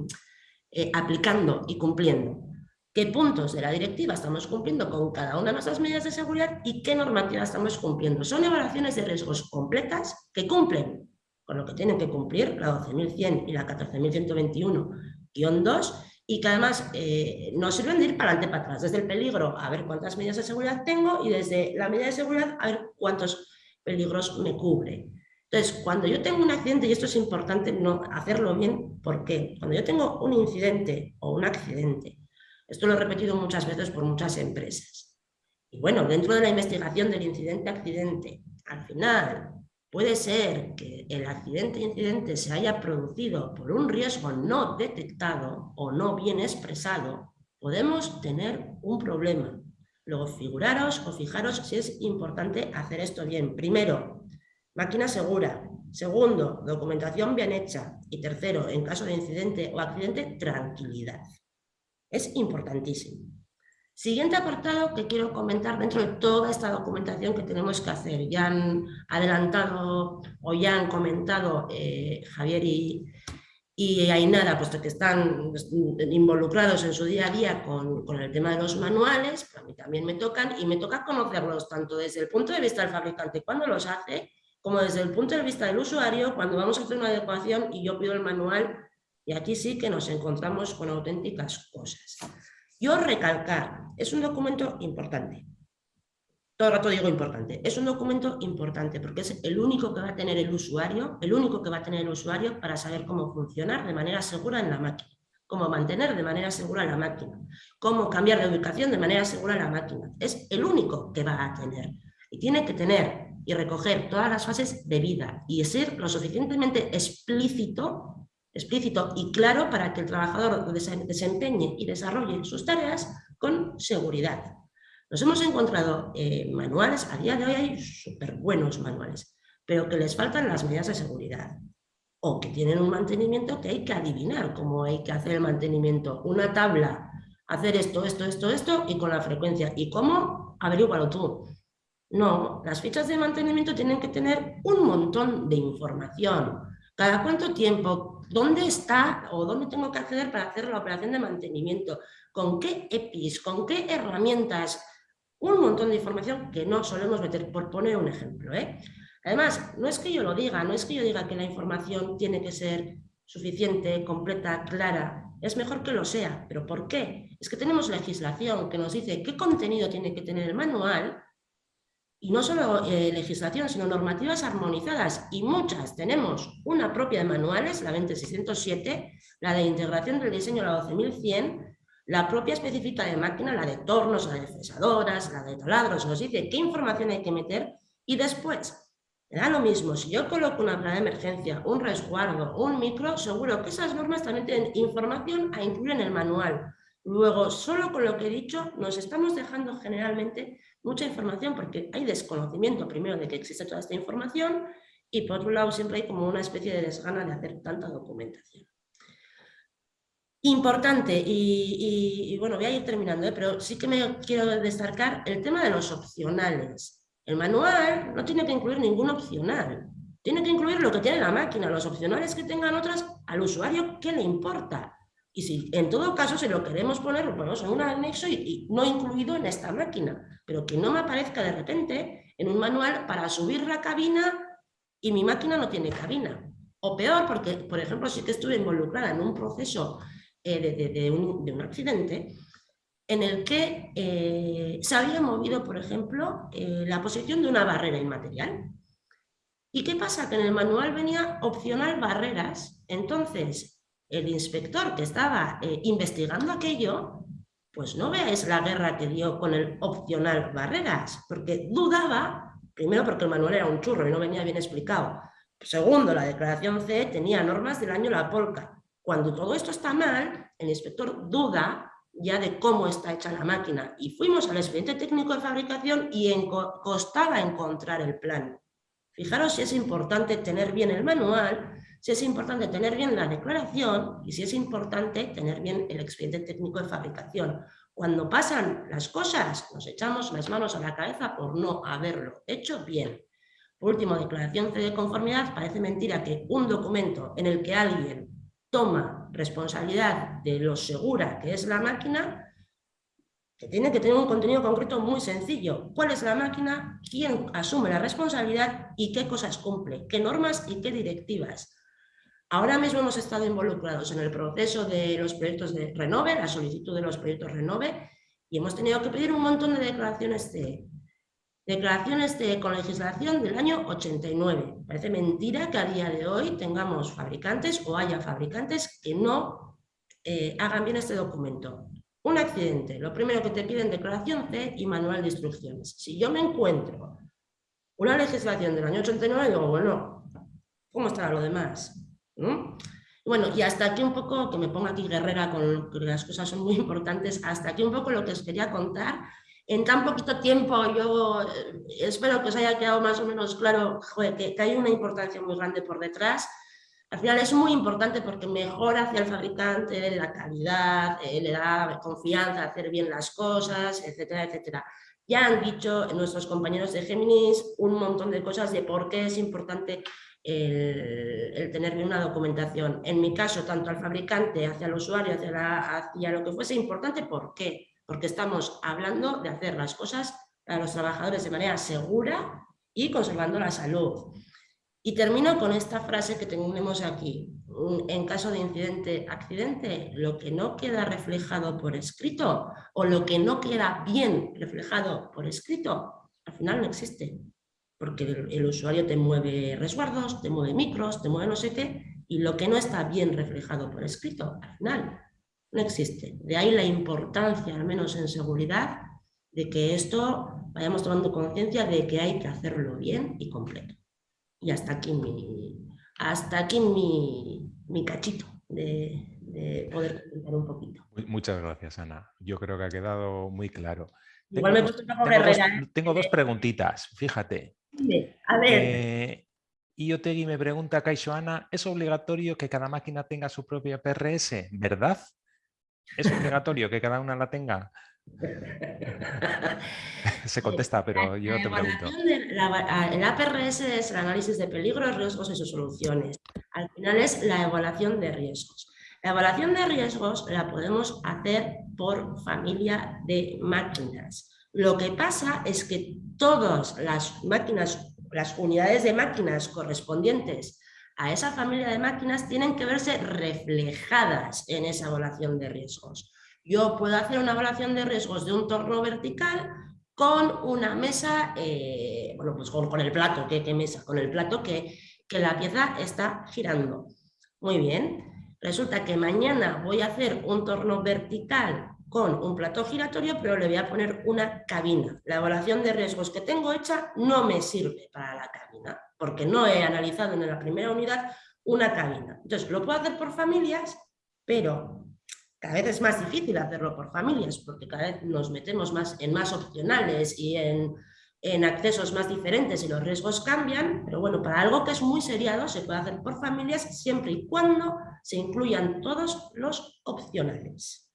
eh, aplicando y cumpliendo qué puntos de la directiva estamos cumpliendo con cada una de nuestras medidas de seguridad y qué normativa estamos cumpliendo. Son evaluaciones de riesgos completas que cumplen con lo que tienen que cumplir la 12.100 y la 14.121-2 y que además eh, nos sirven de ir para adelante para atrás, desde el peligro a ver cuántas medidas de seguridad tengo y desde la medida de seguridad a ver cuántos peligros me cubre. Entonces, cuando yo tengo un accidente, y esto es importante no hacerlo bien, ¿por qué? Cuando yo tengo un incidente o un accidente esto lo he repetido muchas veces por muchas empresas. Y bueno, dentro de la investigación del incidente-accidente, al final puede ser que el accidente-incidente se haya producido por un riesgo no detectado o no bien expresado, podemos tener un problema. Luego, figuraros o fijaros si es importante hacer esto bien. Primero, máquina segura. Segundo, documentación bien hecha. Y tercero, en caso de incidente o accidente, tranquilidad. Es importantísimo. Siguiente apartado que quiero comentar dentro de toda esta documentación que tenemos que hacer. Ya han adelantado o ya han comentado eh, Javier y, y Ainara, puesto que están involucrados en su día a día con, con, el tema de los manuales, a mí también me tocan y me toca conocerlos tanto desde el punto de vista del fabricante cuando los hace, como desde el punto de vista del usuario cuando vamos a hacer una adecuación y yo pido el manual y aquí sí que nos encontramos con auténticas cosas. Yo recalcar, es un documento importante. Todo el rato digo importante. Es un documento importante porque es el único que va a tener el usuario, el único que va a tener el usuario para saber cómo funcionar de manera segura en la máquina, cómo mantener de manera segura la máquina, cómo cambiar de ubicación de manera segura la máquina. Es el único que va a tener. Y tiene que tener y recoger todas las fases de vida y ser lo suficientemente explícito explícito y claro para que el trabajador desempeñe y desarrolle sus tareas con seguridad. Nos hemos encontrado eh, manuales, a día de hoy hay súper buenos manuales, pero que les faltan las medidas de seguridad o que tienen un mantenimiento que hay que adivinar cómo hay que hacer el mantenimiento. Una tabla, hacer esto, esto, esto, esto y con la frecuencia. ¿Y cómo? Averígualo tú. No, las fichas de mantenimiento tienen que tener un montón de información. ¿Cada cuánto tiempo? ¿Dónde está o dónde tengo que acceder para hacer la operación de mantenimiento? ¿Con qué EPIs? ¿Con qué herramientas? Un montón de información que no solemos meter, por poner un ejemplo. ¿eh? Además, no es que yo lo diga, no es que yo diga que la información tiene que ser suficiente, completa, clara. Es mejor que lo sea. ¿Pero por qué? Es que tenemos legislación que nos dice qué contenido tiene que tener el manual y no solo eh, legislación, sino normativas armonizadas, y muchas. Tenemos una propia de manuales, la 20607, la de integración del diseño, la 12100, la propia específica de máquina, la de tornos, la de cesadoras, la de taladros, nos dice qué información hay que meter, y después, da lo mismo, si yo coloco una plaga de emergencia, un resguardo, un micro, seguro que esas normas también tienen información a incluir en el manual. Luego, solo con lo que he dicho, nos estamos dejando generalmente mucha información porque hay desconocimiento primero de que existe toda esta información y por otro lado siempre hay como una especie de desgana de hacer tanta documentación. Importante, y, bueno, voy a ir terminando, ¿eh? pero sí que me quiero destacar el tema de los opcionales. El manual no tiene que incluir ningún opcional, tiene que incluir lo que tiene la máquina, los opcionales que tengan otras al usuario, ¿qué le importa? Y si en todo caso se lo queremos poner, lo ponemos en un anexo y, no incluido en esta máquina, pero que no me aparezca de repente en un manual para subir la cabina y mi máquina no tiene cabina. O peor, porque por ejemplo sí que estuve involucrada en un proceso eh, de, un, accidente en el que eh, se había movido, por ejemplo, eh, la posición de una barrera inmaterial. ¿Y qué pasa? Que en el manual venía opcional barreras. Entonces, el inspector que estaba eh, investigando aquello, pues no veáis la guerra que dio con el opcional barreras, porque dudaba, primero porque el manual era un churro y no venía bien explicado, segundo, la declaración C tenía normas del año La Polca. Cuando todo esto está mal, el inspector duda ya de cómo está hecha la máquina y fuimos al expediente técnico de fabricación y costaba encontrar el plan. Fijaros si es importante tener bien el manual si es importante tener bien la declaración y si es importante tener bien el expediente técnico de fabricación. Cuando pasan las cosas, nos echamos las manos a la cabeza por no haberlo hecho bien. Por último, declaración de conformidad, parece mentira que un documento en el que alguien toma responsabilidad de lo segura que es la máquina, que tiene que tener un contenido concreto muy sencillo. ¿Cuál es la máquina? ¿Quién asume la responsabilidad? ¿Y qué cosas cumple? ¿Qué normas y qué directivas? Ahora mismo hemos estado involucrados en el proceso de los proyectos de Renove, la solicitud de los proyectos Renove, y hemos tenido que pedir un montón de declaraciones de declaraciones de, con legislación del año 89. Parece mentira que a día de hoy tengamos fabricantes o haya fabricantes que no eh, hagan bien este documento. Un accidente, lo primero que te piden declaración C y manual de instrucciones. Si yo me encuentro una legislación del año 89, digo, bueno, ¿cómo estará lo demás? Bueno, y hasta aquí un poco, que me pongo aquí guerrera con que las cosas son muy importantes, hasta aquí un poco lo que os quería contar. En tan poquito tiempo yo eh, espero que os haya quedado más o menos claro que, hay una importancia muy grande por detrás. Al final es muy importante porque mejora hacia el fabricante la calidad, eh, le da confianza a hacer bien las cosas, etcétera, etcétera. Ya han dicho nuestros compañeros de Géminis un montón de cosas de por qué es importante el, tener bien una documentación. En mi caso, tanto al fabricante, hacia el usuario, hacia, lo que fuese importante, ¿por qué? Porque estamos hablando de hacer las cosas para los trabajadores de manera segura y conservando la salud. Y termino con esta frase que tenemos aquí. En caso de incidente, accidente, lo que no queda reflejado por escrito o lo que no queda bien reflejado por escrito, al final no existe porque el, usuario te mueve resguardos, te mueve micros, te mueve no sé qué, y lo que no está bien reflejado por escrito, al final, no existe. De ahí la importancia, al menos en seguridad, de que esto vayamos tomando conciencia de que hay que hacerlo bien y completo. Y hasta aquí mi, hasta aquí mi, mi cachito de, poder comentar un poquito. Muchas gracias, Ana. Yo creo que ha quedado muy claro. Igual me tengo, dos, ¿eh? tengo dos preguntitas, fíjate. A ver. Eh, y Otegui me pregunta, Ana, ¿es obligatorio que cada máquina tenga su propia PRS? ¿Verdad? ¿Es obligatorio que cada una la tenga? Se contesta, pero yo te pregunto. el APRS es el análisis de peligros, riesgos y sus soluciones. Al final es la evaluación de riesgos. La evaluación de riesgos la podemos hacer por familia de máquinas. Lo que pasa es que todas las máquinas, las unidades de máquinas correspondientes a esa familia de máquinas tienen que verse reflejadas en esa evaluación de riesgos. Yo puedo hacer una evaluación de riesgos de un torno vertical con una mesa, eh, bueno, pues con, el plato, ¿qué, mesa? Con el plato que, que la pieza está girando. Muy bien, resulta que mañana voy a hacer un torno vertical con un plato giratorio, pero le voy a poner una cabina. La evaluación de riesgos que tengo hecha no me sirve para la cabina, porque no he analizado en la primera unidad una cabina. Entonces, lo puedo hacer por familias, pero cada vez es más difícil hacerlo por familias, porque cada vez nos metemos más en más opcionales y en, en accesos más diferentes y los riesgos cambian, pero bueno, para algo que es muy seriado se puede hacer por familias siempre y cuando se incluyan todos los opcionales.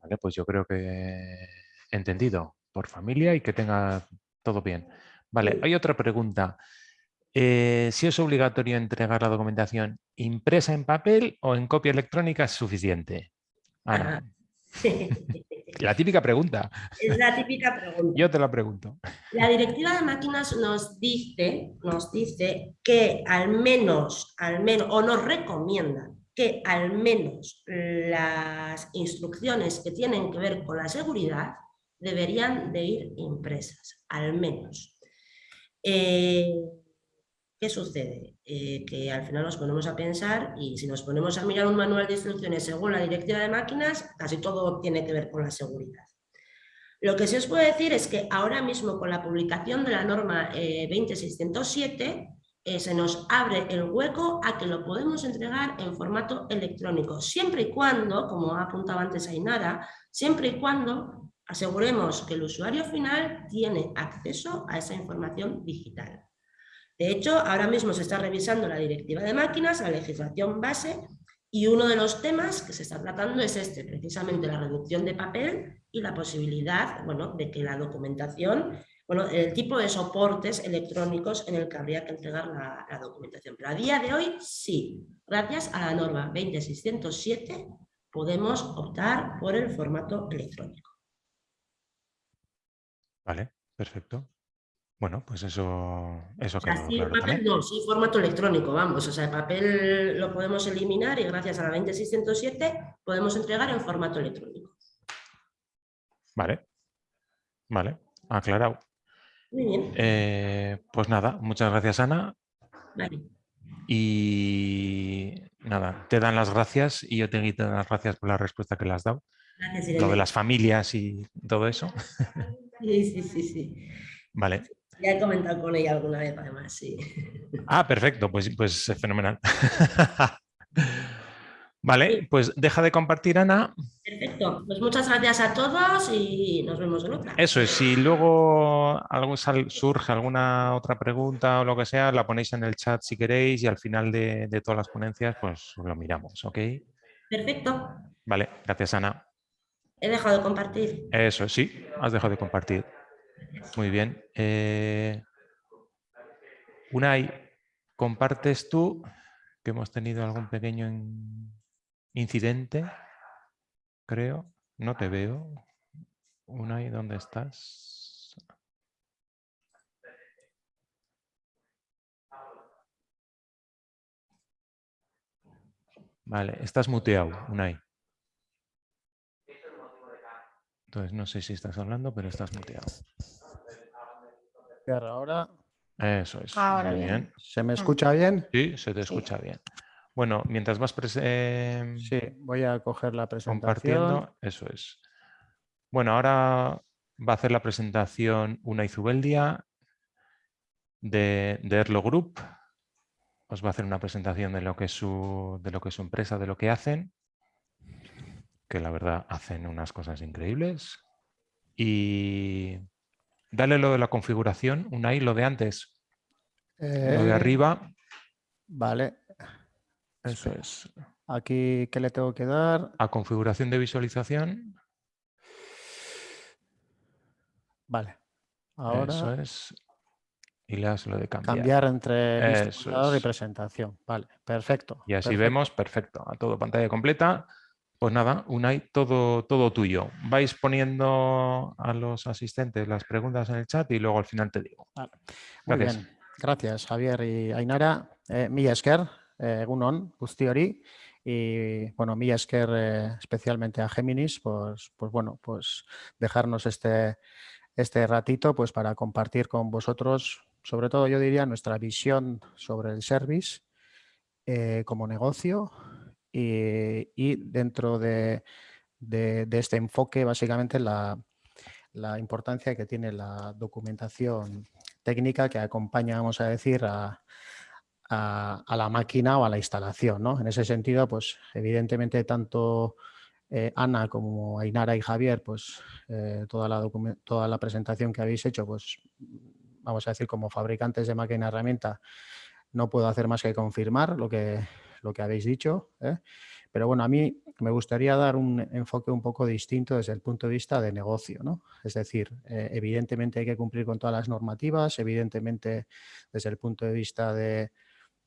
Vale, pues yo creo que entendido por familia y que tenga todo bien. Vale, hay otra pregunta. Eh, si es obligatorio entregar la documentación impresa en papel o en copia electrónica es suficiente. La típica pregunta. Es la típica pregunta. Yo te la pregunto. La directiva de máquinas nos dice, nos dice que al menos, al menos, o nos recomienda que al menos las instrucciones que tienen que ver con la seguridad deberían de ir impresas, al menos. Eh, ¿Qué sucede? Eh, que al final nos ponemos a pensar y si nos ponemos a mirar un manual de instrucciones según la directiva de máquinas, casi todo tiene que ver con la seguridad. Lo que sí os puedo decir es que ahora mismo con la publicación de la norma 20607 eh, se nos abre el hueco a que lo podemos entregar en formato electrónico, siempre y cuando, como ha apuntado antes Ainara, siempre y cuando aseguremos que el usuario final tiene acceso a esa información digital. De hecho, ahora mismo se está revisando la directiva de máquinas, la legislación base, y uno de los temas que se está tratando es este, precisamente la reducción de papel y la posibilidad bueno, de que la documentación bueno, el tipo de soportes electrónicos en el que habría que entregar la, documentación. Pero a día de hoy sí, gracias a la norma 20607 podemos optar por el formato electrónico. Vale, perfecto. Bueno, pues eso, eso sí, papel no, sí, formato electrónico, vamos. O sea, el papel lo podemos eliminar y gracias a la 20607 podemos entregar en formato electrónico. Vale, vale, aclarado. Muy bien. Eh, pues nada, muchas gracias Ana. Vale. Y nada, te dan las gracias y yo te doy las gracias por la respuesta que le has dado. Gracias, Lo de las familias y todo eso. Sí, sí, sí, sí. Vale. Ya he comentado con ella alguna vez además, sí. Ah, perfecto, pues, pues fenomenal. Vale, pues deja de compartir, Ana. Perfecto, pues muchas gracias a todos y nos vemos en otra. Eso es, si luego algo surge alguna otra pregunta o lo que sea, la ponéis en el chat si queréis y al final de, todas las ponencias pues lo miramos, ¿ok? Perfecto. Vale, gracias Ana. He dejado de compartir. Eso, sí, has dejado de compartir. Muy bien. Eh, Unai, ¿compartes tú? Que hemos tenido algún pequeño incidente, creo. No te veo. Unai, ¿dónde estás? Vale, estás muteado, Unai. Entonces no sé si estás hablando, pero estás muteado. Ahora. Eso es. Ahora bien. ¿Se me escucha bien? Sí, se te escucha bien. Bueno, mientras vas em, sí, voy a coger la presentación. Compartiendo, eso es. Bueno, ahora va a hacer la presentación una Izubeldia de, de Erlo Group. Os va a hacer una presentación de lo que es su, de lo que es su empresa, de lo que hacen, que la verdad hacen unas cosas increíbles. Y dale lo de la configuración, una I, lo de antes, lo de eh, arriba. Vale, eso es. Aquí, ¿qué le tengo que dar? A configuración de visualización. Vale. Ahora... Eso es. Y le das lo de cambiar. Cambiar entre visualizador y presentación. Vale, perfecto. Y así vemos, perfecto. A todo pantalla completa. Pues nada, Unai, todo, todo tuyo. Vais poniendo a los asistentes las preguntas en el chat y luego al final te digo. Muy bien. Gracias, Javier y Ainara. Eh, esker, guzti hori, Y bueno, mí es que especialmente a Géminis, pues, pues bueno, pues dejarnos este, este ratito pues para compartir con vosotros, sobre todo yo diría nuestra visión sobre el service eh, como negocio. Y, dentro de, este enfoque básicamente la, importancia que tiene la documentación técnica que acompaña, vamos a decir, a, la máquina o a la instalación. En ese sentido, pues evidentemente tanto eh, Ana como Ainara y Javier, pues eh, toda, la toda la presentación que habéis hecho, pues vamos a decir como fabricantes de máquina herramienta, no puedo hacer más que confirmar lo que, lo que habéis dicho. ¿eh? Pero bueno, a mí me gustaría dar un enfoque un poco distinto desde el punto de vista de negocio. ¿no? Es decir, eh, evidentemente hay que cumplir con todas las normativas, evidentemente desde el punto de vista de,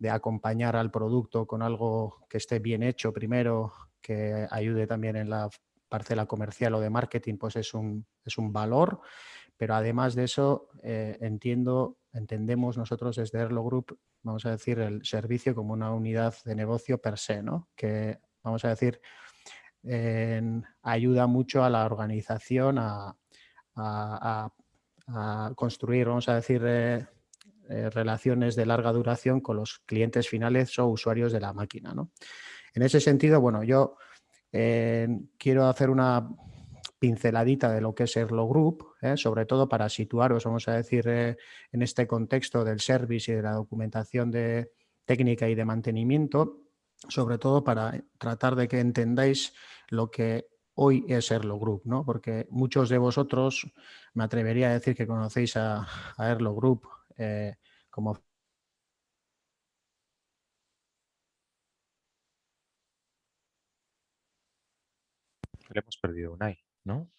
acompañar al producto con algo que esté bien hecho primero, que ayude también en la parcela comercial o de marketing, pues es un, es un valor. Pero además de eso, eh, entiendo, entendemos nosotros desde Erlo Group, vamos a decir, el servicio como una unidad de negocio per se, ¿no? que vamos a decir, ayuda mucho a la organización a, construir, vamos a decir, eh, eh, relaciones de larga duración con los clientes finales o usuarios de la máquina. En ese sentido, bueno, yo eh, quiero hacer una pinceladita de lo que es Erlo Group, sobre todo para situaros, vamos a decir, en este contexto del service y de la documentación de técnica y de mantenimiento, sobre todo para tratar de que entendáis lo que hoy es Erlo Group, ¿no? porque muchos de vosotros me atrevería a decir que conocéis a, Erlo Group eh, como Le hemos perdido un AI, ¿no?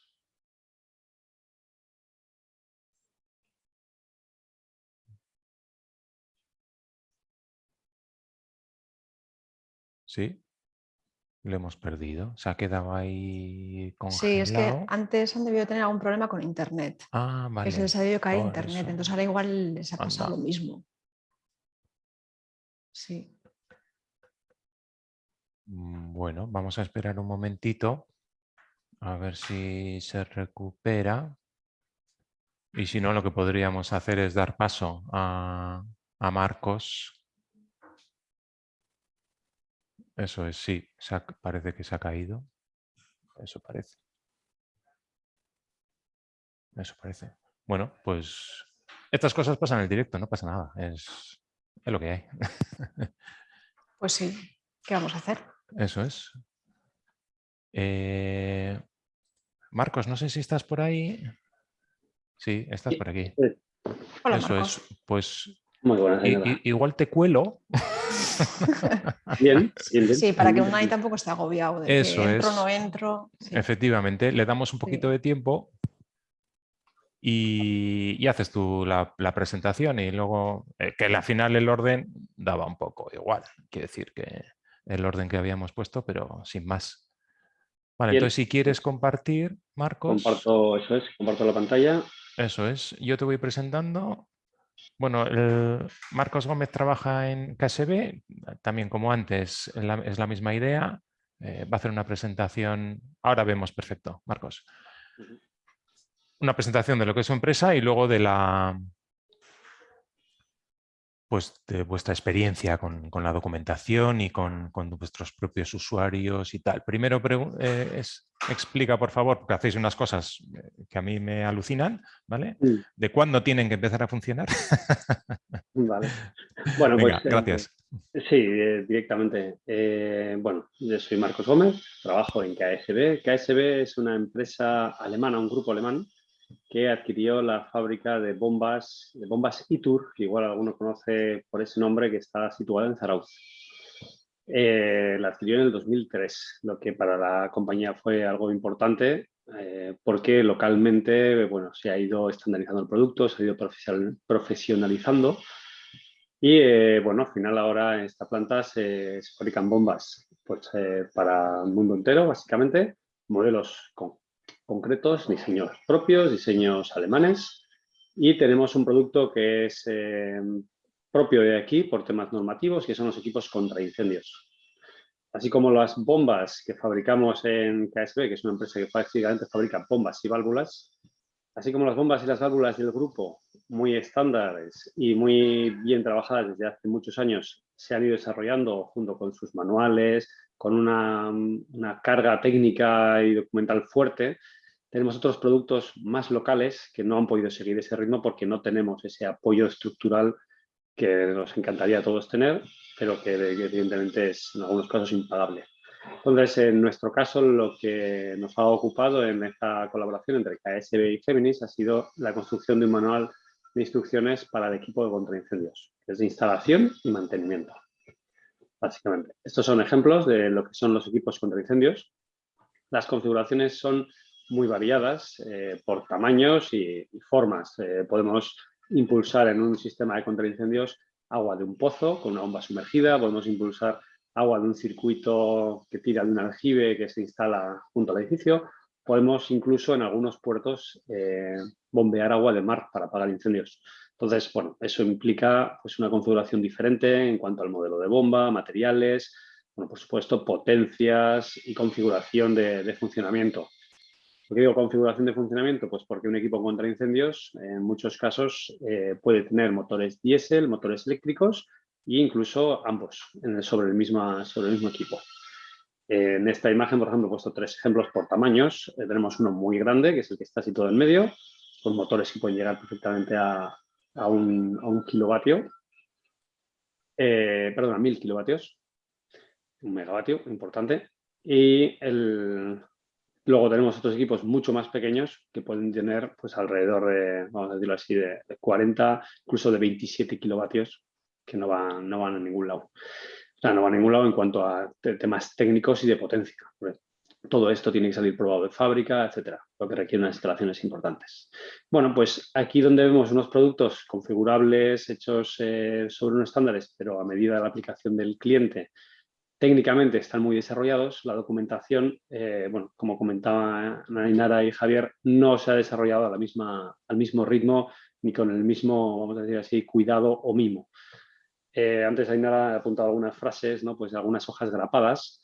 Sí, lo hemos perdido. Se ha quedado ahí congelado. Sí, es que antes han debido tener algún problema con internet. Ah, vale. Que se les ha debido caer internet. Entonces ahora igual les ha pasado lo mismo. Sí. Mm, bueno, vamos a esperar un momentito a ver si se recupera. Y si no, lo que podríamos hacer es dar paso a, a Marcos eso es, sí, parece que se ha caído. Eso parece. Eso parece. Bueno, pues estas cosas pasan en el directo, no pasa nada. Es, lo que hay. Pues sí, ¿qué vamos a hacer? Eso es. Eh, Marcos, no sé si estás por ahí. Sí, estás por aquí. Hola, Eso es. Pues Muy igual te cuelo. bien, Sí, para que un ahí tampoco esté agobiado. De Eso que entro, es. no entro. Efectivamente, le damos un poquito de tiempo y, haces tú la, presentación y luego eh, que al final el orden daba un poco igual. Quiere decir que el orden que habíamos puesto, pero sin más. Vale, entonces si quieres compartir, Marcos. Comparto, eso es, comparto la pantalla. Eso es, yo te voy presentando bueno, Marcos Gómez trabaja en KSB, también como antes es la misma idea. Eh, va a hacer una presentación, ahora vemos perfecto, Marcos. Una presentación de lo que es su empresa y luego de la, pues, de vuestra experiencia con, la documentación y con, vuestros propios usuarios y tal. Primero eh, explica, por favor, porque hacéis unas cosas eh, que a mí me alucinan, ¿vale? De cuándo tienen que empezar a funcionar. vale. Bueno, pues, eh, gracias. sí, directamente. bueno, yo soy Marcos Gómez, trabajo en KSB. KSB es una empresa alemana, un grupo alemán, que adquirió la fábrica de bombas, de bombas Itur, que igual alguno conoce por ese nombre, que está situada en Zarauz. Eh, la adquirió en el 2003, lo que para la compañía fue algo importante eh, porque localmente bueno, se ha ido estandarizando el producto, se ha ido profesionalizando y eh, bueno, al final ahora en esta planta se, se fabrican bombas pues, para el mundo entero, básicamente, modelos con concretos, diseños propios, diseños alemanes y tenemos un producto que es eh, propio de aquí por temas normativos que son los equipos contra incendios. así como las bombas que fabricamos en KSB, que es una empresa que básicamente fabrica bombas y válvulas, así como las bombas y las válvulas del grupo, muy estándares y muy bien trabajadas desde hace muchos años, se han ido desarrollando junto con sus manuales, con una, carga técnica y documental fuerte, tenemos otros productos más locales que no han podido seguir ese ritmo porque no tenemos ese apoyo estructural que nos encantaría a todos tener, pero que evidentemente es en algunos casos impagable. Entonces, en nuestro caso, lo que nos ha ocupado en esta colaboración entre KSB y Géminis ha sido la construcción de un manual de instrucciones para el equipo de contraincendios, que es de instalación y mantenimiento, básicamente. Estos son ejemplos de lo que son los equipos contra incendios. Las configuraciones son muy variadas eh, por tamaños y, formas. Eh, podemos impulsar en un sistema de contraincendios agua de un pozo con una bomba sumergida, podemos impulsar agua de un circuito que tira de un aljibe que se instala junto al edificio, podemos incluso en algunos puertos eh, bombear agua de mar para apagar incendios. Entonces, bueno, eso implica pues, una configuración diferente en cuanto al modelo de bomba, materiales, bueno, por supuesto, potencias y configuración de funcionamiento. ¿Por qué digo configuración de funcionamiento? Pues porque un equipo contra incendios en muchos casos eh, puede tener motores diésel, motores eléctricos e incluso ambos sobre, el mismo, sobre el mismo equipo. En esta imagen, por ejemplo, he puesto tres ejemplos por tamaños. Eh, tenemos uno muy grande, que es el que está situado en medio, con motores que pueden llegar perfectamente a, un, a un, kilovatio, eh, perdón, a mil kilovatios, un megavatio, importante. Y Luego tenemos otros equipos mucho más pequeños que pueden tener pues alrededor de, vamos a decirlo así, de, 40, incluso de 27 kilovatios que no van, no van a ningún lado. No van a ningún lado en cuanto a temas técnicos y de potencia. Todo esto tiene que salir probado de fábrica, etcétera, lo que requiere unas instalaciones importantes. Bueno, pues aquí donde vemos unos productos configurables hechos eh, sobre unos estándares, pero a medida de la aplicación del cliente, técnicamente están muy desarrollados, la documentación, eh, bueno, como comentaba Nainara y Javier, no se ha desarrollado al mismo ritmo ni con el mismo, vamos a decir así, cuidado o mimo. Eh, antes Ainara ha apuntado algunas frases, ¿no? pues algunas hojas grapadas.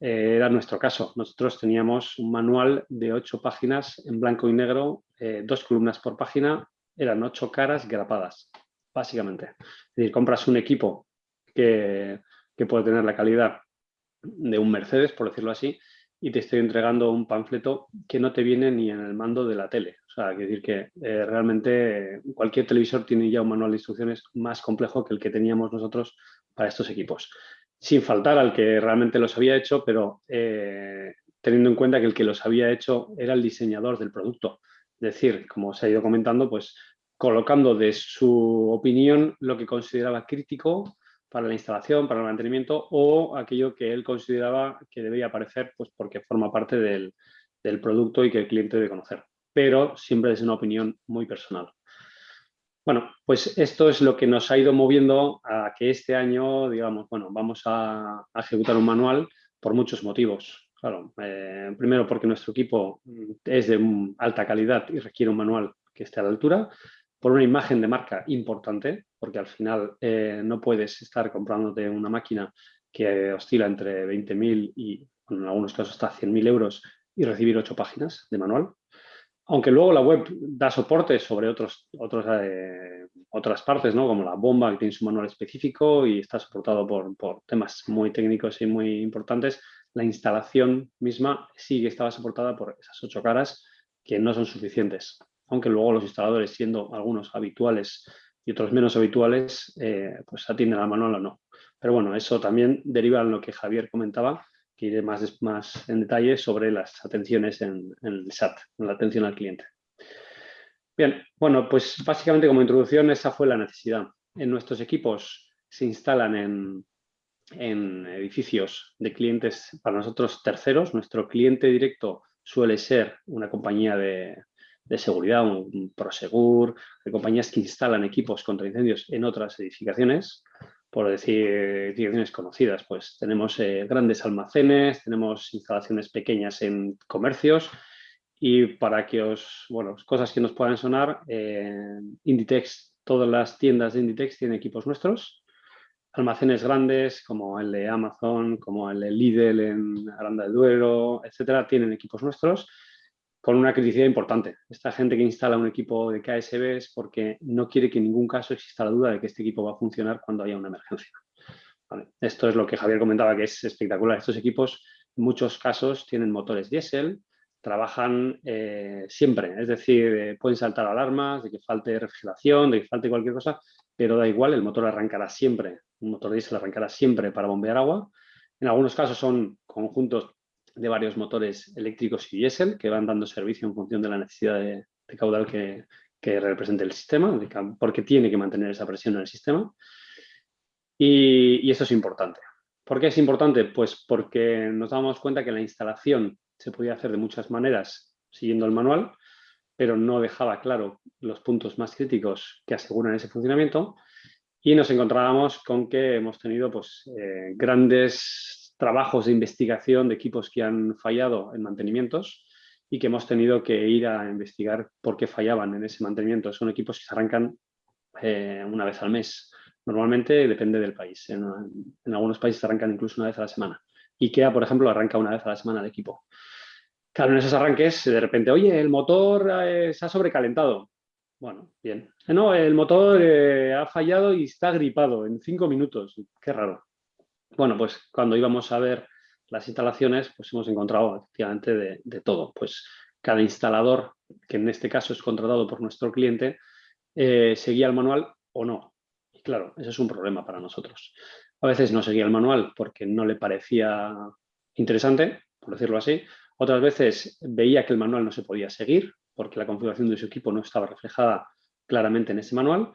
Eh, era nuestro caso. Nosotros teníamos un manual de ocho páginas en blanco y negro, dos columnas por página, eran ocho caras grapadas, básicamente. Es decir, compras un equipo que que puede tener la calidad de un Mercedes, por decirlo así, y te estoy entregando un panfleto que no te viene ni en el mando de la tele. O sea, quiere decir que eh, realmente cualquier televisor tiene ya un manual de instrucciones más complejo que el que teníamos nosotros para estos equipos. Sin faltar al que realmente los había hecho, pero eh, teniendo en cuenta que el que los había hecho era el diseñador del producto. Es decir, como se ha ido comentando, pues colocando de su opinión lo que consideraba crítico para la instalación, para el mantenimiento o aquello que él consideraba que debía aparecer pues porque forma parte del, producto y que el cliente debe conocer. Pero siempre es una opinión muy personal. Bueno, pues esto es lo que nos ha ido moviendo a que este año, digamos, bueno, vamos a, ejecutar un manual por muchos motivos. Claro, eh, primero porque nuestro equipo es de alta calidad y requiere un manual que esté a la altura por una imagen de marca importante, porque al final eh, no puedes estar comprándote una máquina que oscila entre 20.000 y en algunos casos hasta 100.000 euros y recibir ocho páginas de manual. Aunque luego la web da soporte sobre otros, otros, eh, otras partes, ¿no? como la bomba que tiene su manual específico y está soportado por, por temas muy técnicos y muy importantes, la instalación misma sí que estaba soportada por esas ocho caras que no son suficientes aunque luego los instaladores, siendo algunos habituales y otros menos habituales, eh, pues atienden al manual o no. Pero bueno, eso también deriva en lo que Javier comentaba, que iré más, en detalle sobre las atenciones en, el SAT, en la atención al cliente. Bien, bueno, pues básicamente como introducción esa fue la necesidad. En nuestros equipos se instalan en, edificios de clientes para nosotros terceros. Nuestro cliente directo suele ser una compañía de, de seguridad, un Prosegur, de compañías que instalan equipos contra incendios en otras edificaciones, por decir edificaciones conocidas, pues tenemos eh, grandes almacenes, tenemos instalaciones pequeñas en comercios y para que os, bueno, cosas que nos puedan sonar, eh, Inditex, todas las tiendas de Inditex tienen equipos nuestros, almacenes grandes como el de Amazon, como el de Lidl en Aranda del Duero, etcétera, tienen equipos nuestros con una criticidad importante. Esta gente que instala un equipo de KSB es porque no quiere que en ningún caso exista la duda de que este equipo va a funcionar cuando haya una emergencia. Esto es lo que Javier comentaba, que es espectacular. Estos equipos, en muchos casos, tienen motores diésel, trabajan eh, siempre, es decir, eh, pueden saltar alarmas de que falte refrigeración, de que falte cualquier cosa, pero da igual, el motor arrancará siempre, un motor diésel arrancará siempre para bombear agua. En algunos casos son conjuntos de varios motores eléctricos y diésel que van dando servicio en función de la necesidad de, caudal que, represente el sistema, porque tiene que mantener esa presión en el sistema. Y, eso es importante. ¿Por qué es importante? Pues porque nos damos cuenta que la instalación se podía hacer de muchas maneras siguiendo el manual, pero no dejaba claro los puntos más críticos que aseguran ese funcionamiento y nos encontrábamos con que hemos tenido pues, eh, grandes trabajos de investigación de equipos que han fallado en mantenimientos y que hemos tenido que ir a investigar por qué fallaban en ese mantenimiento. Son equipos que se arrancan eh, una vez al mes. Normalmente depende del país. En, algunos países se arrancan incluso una vez a la semana. IKEA, por ejemplo, arranca una vez a la semana el equipo. Claro, en esos arranques, de repente, oye, el motor eh, se ha sobrecalentado. Bueno, bien. No, el motor eh, ha fallado y está gripado en cinco minutos. Qué raro. Bueno, pues cuando íbamos a ver las instalaciones, pues hemos encontrado efectivamente de, todo. Pues cada instalador, que en este caso es contratado por nuestro cliente, eh, seguía el manual o no. Y claro, ese es un problema para nosotros. A veces no seguía el manual porque no le parecía interesante, por decirlo así. Otras veces veía que el manual no se podía seguir porque la configuración de su equipo no estaba reflejada claramente en ese manual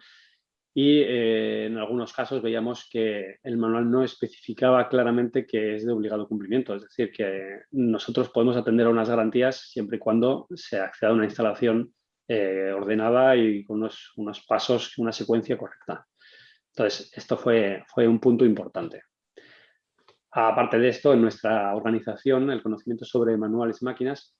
y eh, en algunos casos veíamos que el manual no especificaba claramente que es de obligado cumplimiento, es decir, que nosotros podemos atender a unas garantías siempre y cuando se acceda a una instalación eh, ordenada y con unos, unos, pasos, una secuencia correcta. Entonces, esto fue, fue un punto importante. Aparte de esto, en nuestra organización, el conocimiento sobre manuales y máquinas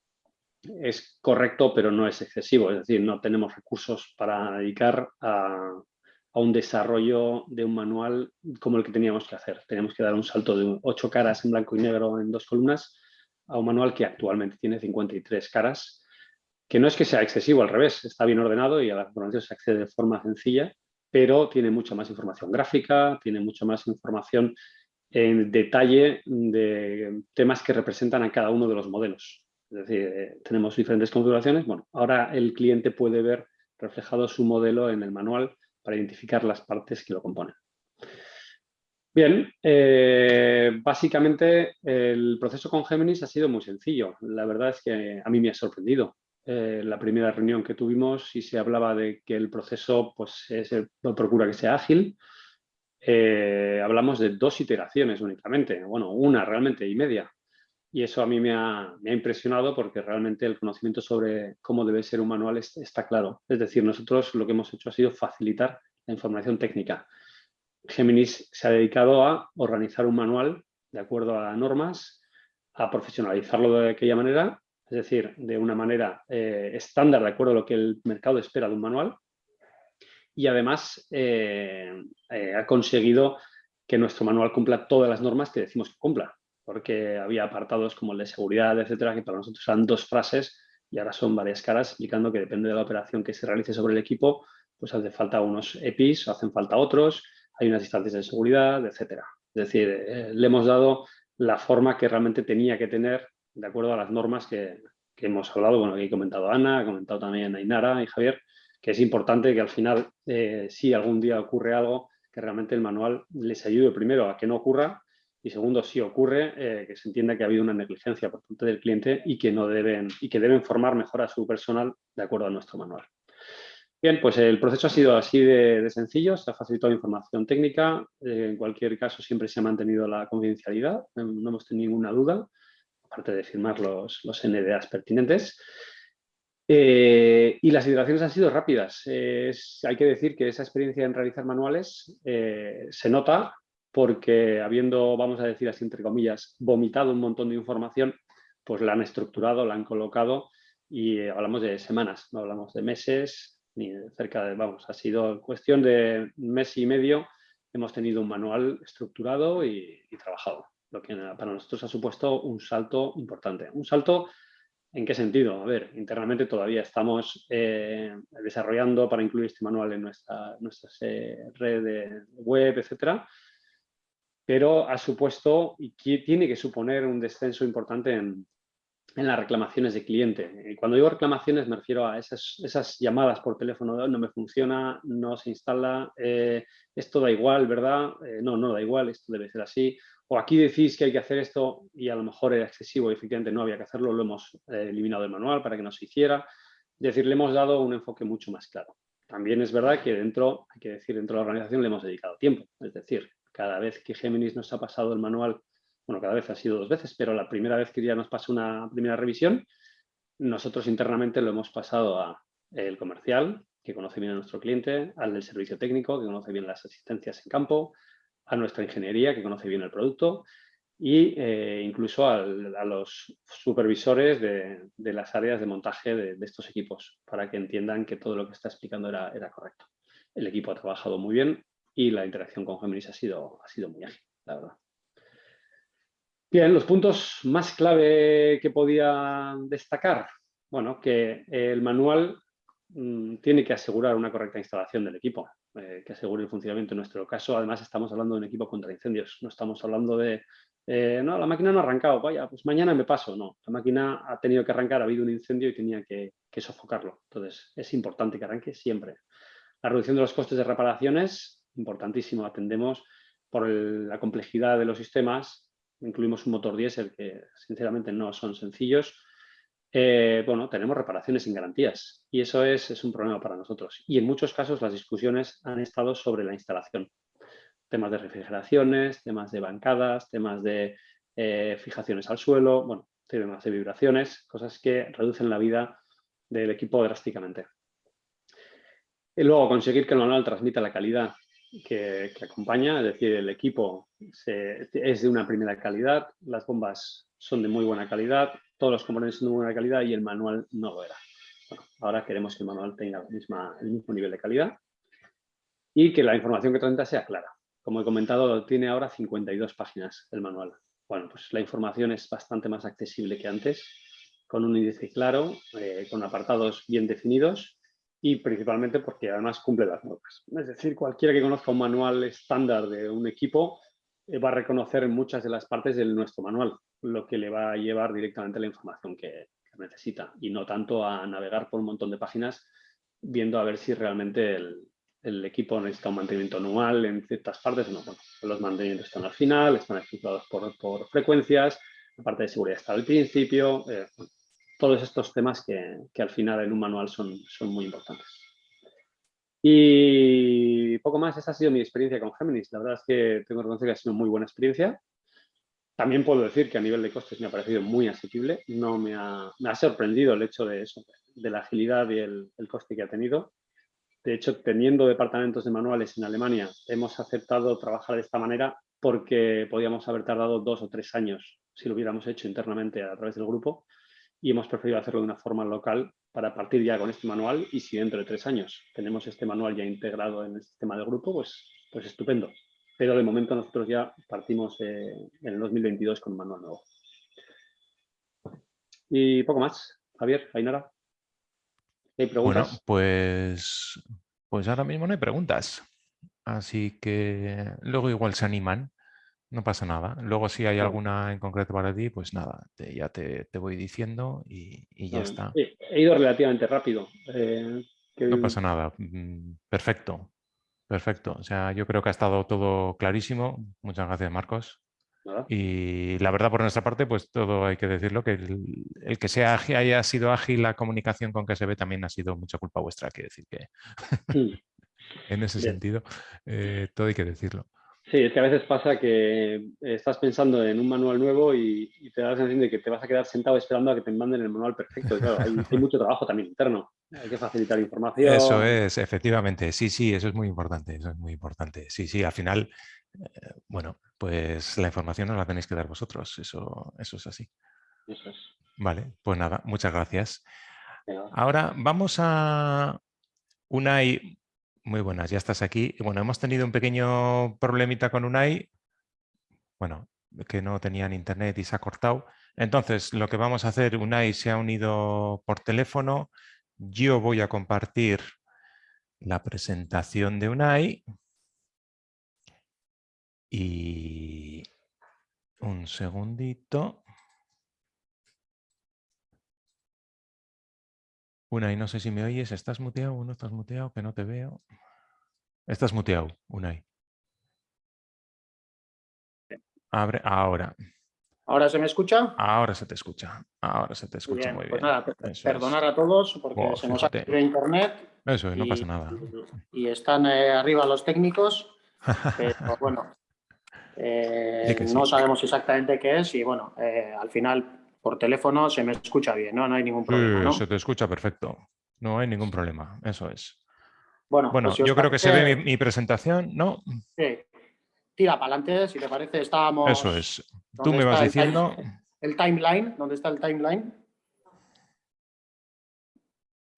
es correcto, pero no es excesivo. Es decir, no tenemos recursos para dedicar a a un desarrollo de un manual como el que teníamos que hacer. Teníamos que dar un salto de ocho caras en blanco y negro en dos columnas a un manual que actualmente tiene 53 caras, que no es que sea excesivo, al revés, está bien ordenado y a la información se accede de forma sencilla, pero tiene mucha más información gráfica, tiene mucha más información en detalle de temas que representan a cada uno de los modelos. Es decir, eh, tenemos diferentes configuraciones. Bueno, ahora el cliente puede ver reflejado su modelo en el manual para identificar las partes que lo componen. Bien, eh, básicamente el proceso con Géminis ha sido muy sencillo. La verdad es que a mí me ha sorprendido. Eh, la primera reunión que tuvimos y se hablaba de que el proceso pues, procura que sea ágil. Eh, hablamos de dos iteraciones únicamente, bueno, una realmente y media. Y eso a mí me ha, impresionado porque realmente el conocimiento sobre cómo debe ser un manual está claro. Es decir, nosotros lo que hemos hecho ha sido facilitar la información técnica. Géminis se ha dedicado a organizar un manual de acuerdo a normas, a profesionalizarlo de aquella manera, es decir, de una manera eh, estándar de acuerdo a lo que el mercado espera de un manual. Y además eh, eh, ha conseguido que nuestro manual cumpla todas las normas que decimos que cumpla porque había apartados como el de seguridad, etcétera, que para nosotros eran dos frases y ahora son varias caras explicando que depende de la operación que se realice sobre el equipo, pues hace falta unos EPIs, hacen falta otros, hay unas instancias de seguridad, etcétera. Es decir, eh, le hemos dado la forma que realmente tenía que tener de acuerdo a las normas que, hemos hablado, bueno, que he comentado Ana, ha comentado también Ainara y Javier, que es importante que al final, eh, si algún día ocurre algo, que realmente el manual les ayude primero a que no ocurra y segundo, si ocurre, eh, que se entienda que ha habido una negligencia por parte del cliente y que, no deben, y que deben formar mejor a su personal de acuerdo a nuestro manual. Bien, pues el proceso ha sido así de, sencillo, se ha facilitado información técnica, eh, en cualquier caso siempre se ha mantenido la confidencialidad, eh, no hemos tenido ninguna duda, aparte de firmar los, los NDAs pertinentes. y las iteraciones han sido rápidas. hay que decir que esa experiencia en realizar manuales se nota porque habiendo, vamos a decir así entre comillas, vomitado un montón de información, pues la han estructurado, la han colocado y eh, hablamos de semanas, no hablamos de meses, ni cerca de, vamos, ha sido cuestión de mes y medio hemos tenido un manual estructurado y, trabajado, lo que para nosotros ha supuesto un salto importante. Un salto, ¿en qué sentido? A ver, internamente todavía estamos eh, desarrollando para incluir este manual en nuestra, nuestra red web, etcétera, pero ha supuesto y tiene que suponer un descenso importante en, las reclamaciones de cliente. Cuando digo reclamaciones me refiero a esas, llamadas por teléfono, no me funciona, no se instala, eh, esto da igual, ¿verdad? Eh, no, no da igual, esto debe ser así. O aquí decís que hay que hacer esto y a lo mejor era excesivo y efectivamente no había que hacerlo, lo hemos eh, eliminado del manual para que no se hiciera. Es decir, le hemos dado un enfoque mucho más claro. También es verdad que dentro, hay que decir, dentro de la organización le hemos dedicado tiempo. Es decir, cada vez que Géminis nos ha pasado el manual bueno, cada vez ha sido dos veces, pero la primera vez que ya nos pasó una primera revisión, nosotros internamente lo hemos pasado a el comercial, que conoce bien a nuestro cliente, al del servicio técnico, que conoce bien las asistencias en campo, a nuestra ingeniería, que conoce bien el producto, y eh, incluso a los supervisores de, las áreas de montaje de, estos equipos, para que entiendan que todo lo que está explicando era, era correcto. El equipo ha trabajado muy bien y la interacción con Géminis ha sido, ha sido muy ágil, la verdad. Bien, los puntos más clave que podía destacar. Bueno, que el manual mm, tiene que asegurar una correcta instalación del equipo, eh, que asegure el funcionamiento. En nuestro caso, además, estamos hablando de un equipo contra incendios. No estamos hablando de, eh, no, la máquina no ha arrancado, vaya, pues mañana me paso. No, la máquina ha tenido que arrancar, ha habido un incendio y tenía que, sofocarlo. Entonces, es importante que arranque siempre. La reducción de los costes de reparaciones, importantísimo. Atendemos por la complejidad de los sistemas incluimos un motor diésel que sinceramente no son sencillos, eh, bueno, tenemos reparaciones sin garantías y eso es, es, un problema para nosotros. Y en muchos casos las discusiones han estado sobre la instalación. Temas de refrigeraciones, temas de bancadas, temas de eh, fijaciones al suelo, bueno, temas de vibraciones, cosas que reducen la vida del equipo drásticamente. Y luego conseguir que el manual transmita la calidad que, acompaña, es decir, el equipo es de una primera calidad, las bombas son de muy buena calidad, todos los componentes son de muy buena calidad y el manual no lo era. ahora queremos que el manual tenga el mismo nivel de calidad y que la información que transmita sea clara. Como he comentado, tiene ahora 52 páginas el manual. Bueno, pues la información es bastante más accesible que antes, con un índice claro, eh, con apartados bien definidos y principalmente porque además cumple las normas. Es decir, cualquiera que conozca un manual estándar de un equipo eh, va a reconocer muchas de las partes de nuestro manual, lo que le va a llevar directamente la información que, necesita y no tanto a navegar por un montón de páginas viendo a ver si realmente el, equipo necesita un mantenimiento anual en ciertas partes no. Bueno, los mantenimientos están al final, están estructurados por, por frecuencias, la parte de seguridad está al principio, eh, todos estos temas que, al final en un manual son, son muy importantes. Y poco más, esa ha sido mi experiencia con Géminis. La verdad es que tengo que reconocer que ha sido muy buena experiencia. También puedo decir que a nivel de costes me ha parecido muy asequible. No me ha, me ha sorprendido el hecho de eso, de la agilidad y el, el, coste que ha tenido. De hecho, teniendo departamentos de manuales en Alemania, hemos aceptado trabajar de esta manera porque podíamos haber tardado dos o tres años si lo hubiéramos hecho internamente a través del grupo y hemos preferido hacerlo de una forma local para partir ya con este manual y si dentro de tres años tenemos este manual ya integrado en el sistema de grupo, pues, pues estupendo. Pero de momento nosotros ya partimos eh, en el 2022 con un manual nuevo. Y poco más. Javier, Ainara. ¿Hay preguntas? Bueno, pues, pues ahora mismo no hay preguntas. Así que luego igual se animan no pasa nada. Luego si hay alguna en concreto para ti, pues nada, ya te, voy diciendo y, ya está. he ido relativamente rápido. Eh, no pasa nada. Mm, perfecto. Perfecto. O sea, yo creo que ha estado todo clarísimo. Muchas gracias, Marcos. Y la verdad, por nuestra parte, pues todo hay que decirlo, que el, que sea haya sido ágil la comunicación con que se ve también ha sido mucha culpa vuestra, que decir que en ese sentido, eh, todo hay que decirlo. Sí, es que a veces pasa que estás pensando en un manual nuevo y, te da la sensación de que te vas a quedar sentado esperando a que te manden el manual perfecto. claro, hay, mucho trabajo también interno. Hay que facilitar información. Eso es, efectivamente. Sí, sí, eso es muy importante. Eso es muy importante. Sí, sí, al final, eh, bueno, pues la información no la tenéis que dar vosotros. Eso, eso es así. Eso es. Vale, pues nada, muchas gracias. Ahora vamos a una Muy buenas, ya estás aquí. Bueno, hemos tenido un pequeño problemita con Unai. Bueno, que no tenían internet y se ha cortado. Entonces, lo que vamos a hacer, Unai se ha unido por teléfono. Yo voy a compartir la presentación de Unai. Y un segundito. Unai, no sé si me oyes. ¿Estás muteado o no estás muteado? Que no te veo. Estás muteado, Unai. Abre ahora. ¿Ahora se me escucha? Ahora se te escucha. Ahora se te escucha muy Pues bien. nada, perdonar es. a todos porque se nos ha caído internet. Eso es, no y- pasa nada. Y están eh, arriba los técnicos, pero bueno, eh, sí. no sabemos exactamente qué es y bueno, eh, al final por teléfono se me escucha bien, ¿no? No hay ningún problema, Sí, ¿no? se te escucha perfecto. No hay ningún problema. Eso es. Bueno, Bueno, pues si yo creo que se ve mi, mi presentación, ¿no? sí, tira para adelante, si te parece, estábamos... Eso es. Tú ¿dónde me vas está el time- diciendo. El timeline, ¿dónde está el timeline?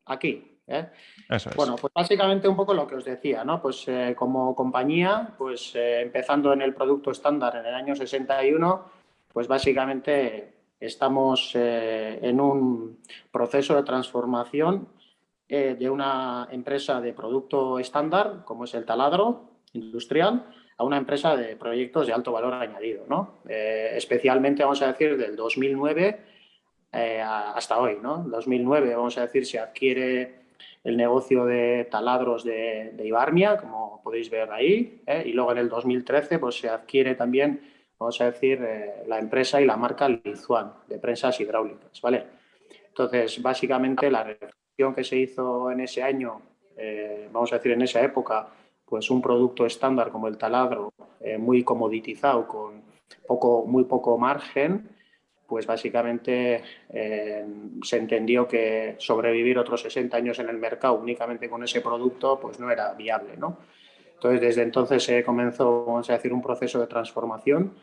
Aquí, ¿eh? Eso es. Bueno, pues básicamente un poco lo que os decía, ¿no? Pues eh, como compañía, pues eh, empezando en el producto estándar en el año 61, pues básicamente estamos eh, en un proceso de transformación eh, de una empresa de producto estándar, como es el taladro industrial, a una empresa de proyectos de alto valor añadido, ¿no? Eh, especialmente, vamos a decir, del 2009 eh, a- hasta hoy, ¿no? En 2009, vamos a decir, se adquiere el negocio de taladros de, de Ibarmia, como podéis ver ahí, y luego en el 2013 pues, se adquiere también, vamos a decir, eh, la empresa y la marca Lizuan, de prensas hidráulicas, ¿vale? Entonces, básicamente la reflexión que se hizo en ese año, eh, vamos a decir en esa época, pues un producto estándar como el taladro, eh, muy comoditizado, con poco, muy poco margen, pues básicamente eh, se entendió que sobrevivir otros 60 años en el mercado únicamente con ese producto pues no era viable, ¿no? Entonces, desde entonces se comenzó, vamos a decir, un proceso de transformación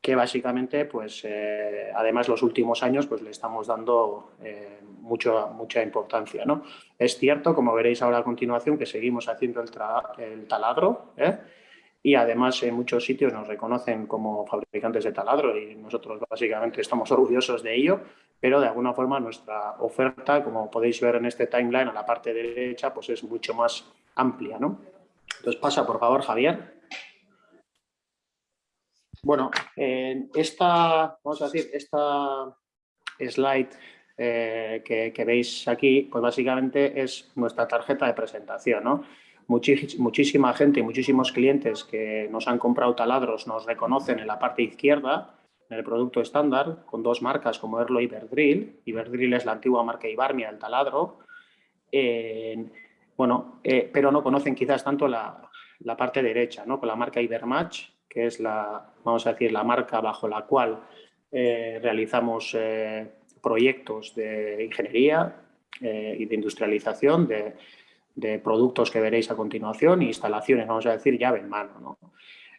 que básicamente, pues, eh, además los últimos años, pues le estamos dando eh, mucho, mucha importancia, ¿no? Es cierto, como veréis ahora a continuación, que seguimos haciendo el, el taladro, ¿eh? y además en muchos sitios nos reconocen como fabricantes de taladro y nosotros básicamente estamos orgullosos de ello, pero de alguna forma nuestra oferta, como podéis ver en este timeline a la parte derecha, pues es mucho más amplia, ¿no? Entonces pasa, por favor, Javier. Bueno, esta, vamos a decir, esta slide eh, que, veis aquí, pues básicamente es nuestra tarjeta de presentación, ¿no? Muchísima gente y muchísimos clientes que nos han comprado taladros nos reconocen en la parte izquierda, en el producto estándar, con dos marcas como Erlo y Iberdrill. Iberdrill es la antigua marca Ibarmia, el taladro. Bueno, eh, pero no conocen quizás tanto la, la parte derecha, ¿no? Con la marca Ibermatch, que es la, vamos a decir, la marca bajo la cual eh, realizamos eh, proyectos de ingeniería eh, y de industrialización de, de productos que veréis a continuación, instalaciones, vamos a decir, llave en mano. ¿no?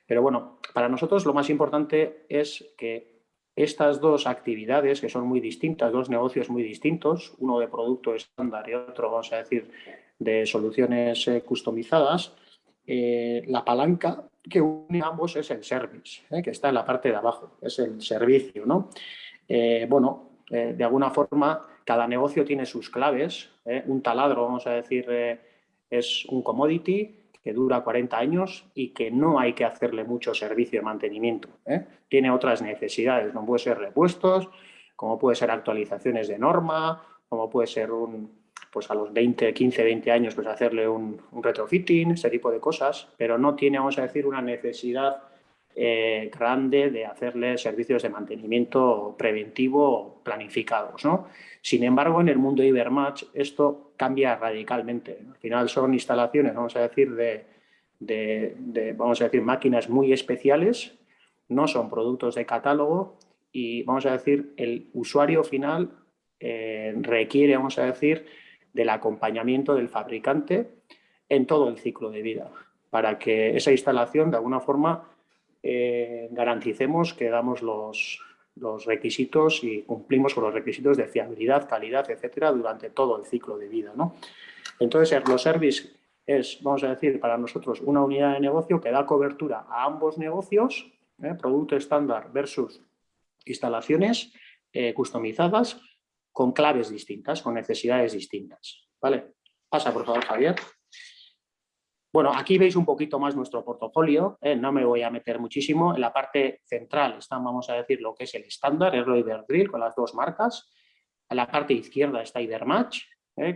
Pero bueno, para nosotros lo más importante es que estas dos actividades, que son muy distintas, dos negocios muy distintos, uno de producto estándar y otro, vamos a decir, de soluciones customizadas, la palanca que une ambos es el service, eh, que está en la parte de abajo, es el servicio. ¿no? Eh, bueno, eh, de alguna forma, cada negocio tiene sus claves. Un taladro, vamos a decir, es un commodity que dura 40 años y que no hay que hacerle mucho servicio de mantenimiento. Tiene otras necesidades, como puede ser repuestos, como puede ser actualizaciones de norma, como puede ser un, pues a los 20, 15, 20 años, pues hacerle un, un retrofitting, ese tipo de cosas, pero no tiene, vamos a decir, una necesidad eh, grande de hacerle servicios de mantenimiento preventivo planificados. ¿no? Sin embargo, en el mundo Ibermatch esto cambia radicalmente. Al final son instalaciones, vamos a decir, de, de, vamos a decir, máquinas muy especiales, no son productos de catálogo y, vamos a decir, el usuario final eh, requiere, vamos a decir, del acompañamiento del fabricante en todo el ciclo de vida, para que esa instalación, de alguna forma, eh, garanticemos que damos los, los requisitos y cumplimos con los requisitos de fiabilidad, calidad, etcétera, durante todo el ciclo de vida. ¿no? Entonces, Erlo Service es, vamos a decir, para nosotros una unidad de negocio que da cobertura a ambos negocios, ¿eh? producto estándar versus instalaciones eh, customizadas con claves distintas, con necesidades distintas. ¿vale? Pasa, por favor, Javier. Bueno, aquí veis un poquito más nuestro portafolio, ¿eh? no me voy a meter muchísimo. En la parte central está, vamos a decir, lo que es el estándar, el Iberdrill, con las dos marcas. En la parte izquierda está Ibermatch,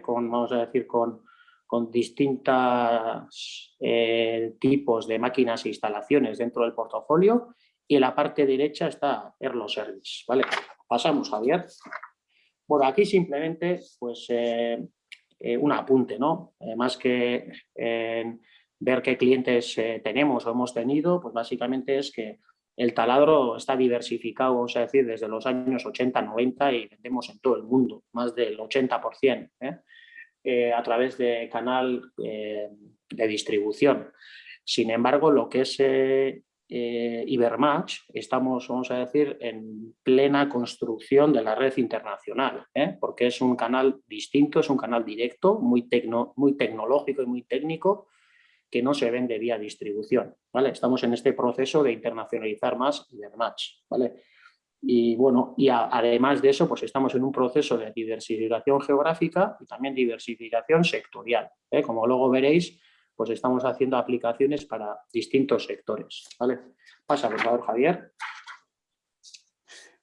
con, vamos a decir, con con distintos eh, tipos de máquinas e instalaciones dentro del portafolio y en la parte derecha está Erlo Service. ¿vale? Pasamos, Javier. Bueno, aquí simplemente pues, eh, eh, un apunte, ¿no? más que ver qué clientes tenemos o hemos tenido, pues básicamente es que el taladro está diversificado, vamos a decir, desde los años 80, 90 y vendemos en todo el mundo, más del 80%. Eh, a través de canal eh, de distribución. Sin embargo, lo que es eh, Ibermatch, estamos, vamos a decir, en plena construcción de la red internacional, porque es un canal distinto, es un canal directo, muy, muy tecnológico y muy técnico, que no se vende vía distribución. ¿vale? Estamos en este proceso de internacionalizar más Ibermatch. ¿vale? Y bueno, y además de eso, pues estamos en un proceso de diversificación geográfica y también diversificación sectorial. ¿eh? Como luego veréis, pues estamos haciendo aplicaciones para distintos sectores. ¿vale? Pasa, por favor, Javier.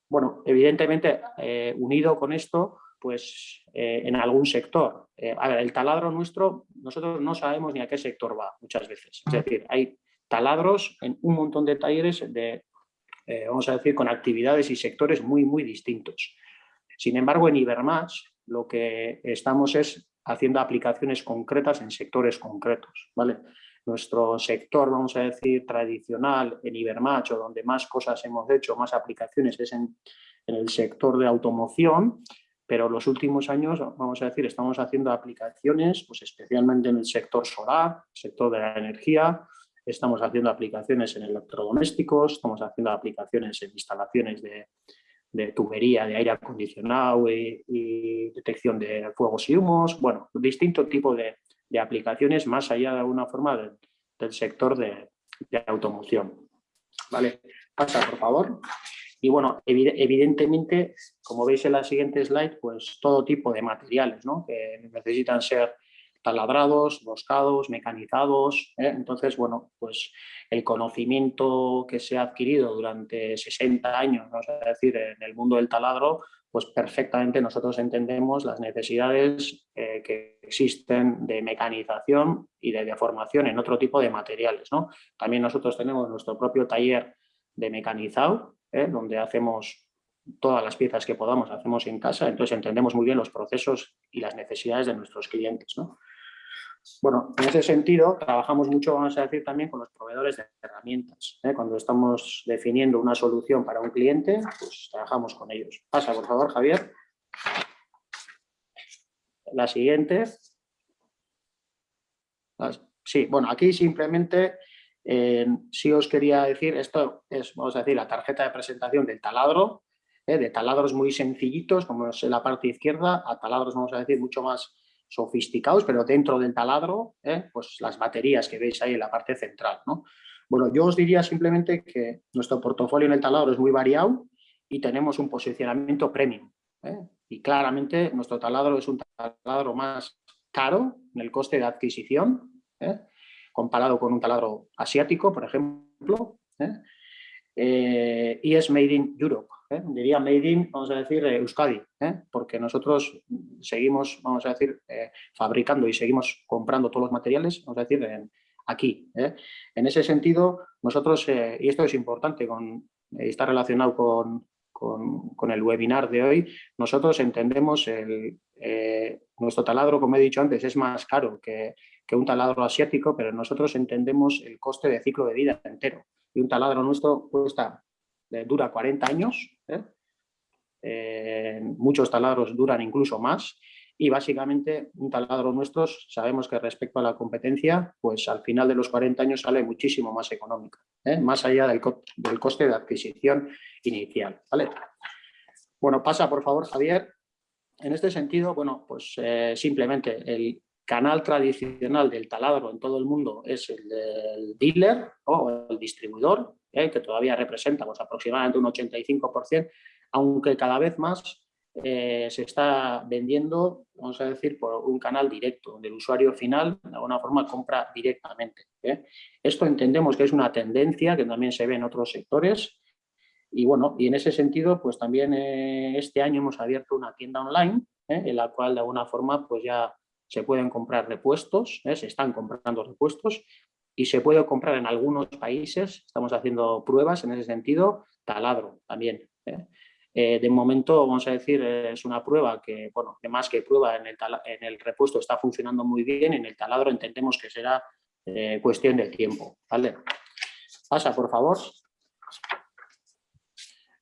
Bueno, evidentemente, eh, unido con esto, pues eh, en algún sector. a ver, el taladro nuestro, nosotros no sabemos ni a qué sector va muchas veces. Es decir, hay taladros en un montón de talleres de eh, vamos a decir, con actividades y sectores muy, muy distintos. Sin embargo, en Ibermatch lo que estamos es haciendo aplicaciones concretas en sectores concretos. ¿vale? Nuestro sector, vamos a decir, tradicional en Ibermatch, o donde más cosas hemos hecho, más aplicaciones, es en, en el sector de automoción, pero los últimos años, vamos a decir, estamos haciendo aplicaciones, pues especialmente en el sector solar, sector de la energía, estamos haciendo aplicaciones en electrodomésticos, estamos haciendo aplicaciones en instalaciones de, tubería de aire acondicionado y, detección de fuegos y humos, bueno, distinto tipo de, aplicaciones más allá de alguna forma del, sector de, automoción. ¿Vale? Pasa, por favor. Y bueno, evidentemente, como veis en la siguiente slide, pues todo tipo de materiales ¿no? que necesitan ser taladrados, boscados, mecanizados. ¿eh? Entonces, bueno, pues el conocimiento que se ha adquirido durante 60 años, vamos a decir, en el mundo del taladro, pues perfectamente nosotros entendemos las necesidades eh, que existen de mecanización y de deformación en otro tipo de materiales. ¿no? También nosotros tenemos nuestro propio taller de mecanizado, ¿eh? donde hacemos todas las piezas que podamos, hacemos en casa, entonces entendemos muy bien los procesos y las necesidades de nuestros clientes. ¿no? Bueno, en ese sentido, trabajamos mucho, vamos a decir, también con los proveedores de herramientas. ¿eh? Cuando estamos definiendo una solución para un cliente, pues trabajamos con ellos. Pasa, por favor, Javier. La siguiente. Sí, bueno, aquí simplemente eh, sí os quería decir, esto es, vamos a decir, la tarjeta de presentación del taladro, ¿eh? de taladros muy sencillitos, como es en la parte izquierda, a taladros, vamos a decir, mucho más sofisticados, pero dentro del taladro, ¿eh? pues las baterías que veis ahí en la parte central. ¿no? Bueno, yo os diría simplemente que nuestro portafolio en el taladro es muy variado y tenemos un posicionamiento premium. ¿eh? Y claramente nuestro taladro es un taladro más caro en el coste de adquisición, ¿eh? comparado con un taladro asiático, por ejemplo, y es made in Europe. ¿Eh? diría made in, vamos a decir, eh, Euskadi, ¿eh? porque nosotros seguimos, vamos a decir, fabricando y seguimos comprando todos los materiales, vamos a decir, aquí. En ese sentido, nosotros, y esto es importante, con, está relacionado con, con, el webinar de hoy, nosotros entendemos el, nuestro taladro, como he dicho antes, es más caro que, que un taladro asiático, pero nosotros entendemos el coste de ciclo de vida entero. Y un taladro nuestro cuesta dura 40 años, ¿eh? Eh, muchos taladros duran incluso más y básicamente un taladro nuestro sabemos que respecto a la competencia, pues al final de los 40 años sale muchísimo más económica, ¿eh? más allá del, del, coste de adquisición inicial. ¿vale? Bueno, pasa por favor Javier. En este sentido, bueno, pues simplemente el, canal tradicional del taladro en todo el mundo es el del dealer o el distribuidor, ¿eh? que todavía representa pues, aproximadamente un 85%, aunque cada vez más eh, se está vendiendo, vamos a decir, por un canal directo, donde el usuario final de alguna forma compra directamente. ¿eh? Esto entendemos que es una tendencia que también se ve en otros sectores y bueno, y en ese sentido, pues también este año hemos abierto una tienda online en la cual de alguna forma pues ya se pueden comprar repuestos, se están comprando repuestos y se puede comprar en algunos países, estamos haciendo pruebas en ese sentido, taladro también. ¿eh? Eh, de momento, vamos a decir, es una prueba que, bueno, que más que prueba en el, en el repuesto está funcionando muy bien, en el taladro entendemos que será eh, cuestión de tiempo. ¿vale? Pasa, por favor.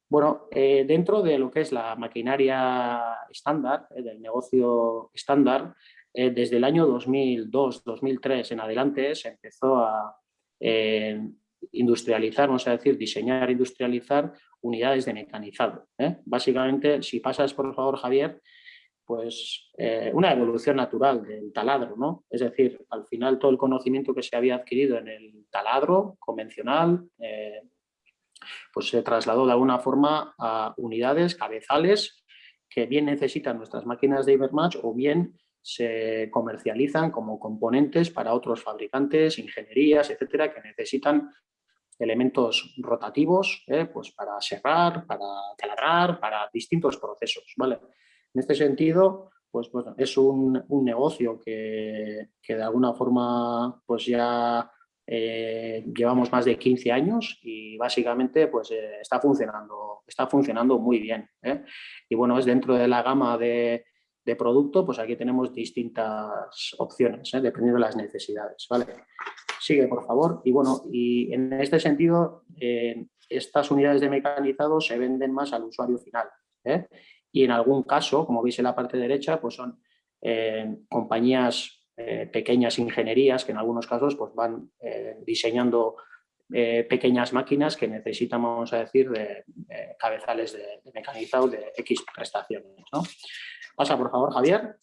Bueno, dentro de lo que es la maquinaria estándar, del negocio estándar, eh, desde el año 2002, 2003 en adelante se empezó a eh, industrializar, vamos a decir, diseñar, industrializar unidades de mecanizado. ¿eh? Básicamente, si pasas por favor, Javier, pues una evolución natural del taladro, ¿no? Es decir, al final todo el conocimiento que se había adquirido en el taladro convencional, pues se trasladó de alguna forma a unidades, cabezales, que bien necesitan nuestras máquinas de Ibermatch o bien se comercializan como componentes para otros fabricantes, ingenierías, etcétera, que necesitan elementos rotativos ¿eh? pues para cerrar, para taladrar, para distintos procesos. ¿vale? En este sentido, pues bueno, es un, negocio que, de alguna forma pues ya eh, llevamos más de 15 años y básicamente pues eh, está, funcionando, está funcionando muy bien. Y bueno, es dentro de la gama de, de producto, pues aquí tenemos distintas opciones, ¿eh? dependiendo de las necesidades. ¿vale? Sigue, por favor. Y bueno, y en este sentido, eh, estas unidades de mecanizado se venden más al usuario final. ¿eh? Y en algún caso, como veis en la parte derecha, pues son compañías, pequeñas ingenierías que en algunos casos pues van diseñando pequeñas máquinas que necesitan, vamos a decir, de, cabezales de, de, mecanizado de X prestaciones. ¿no? Pasa, por favor, Javier.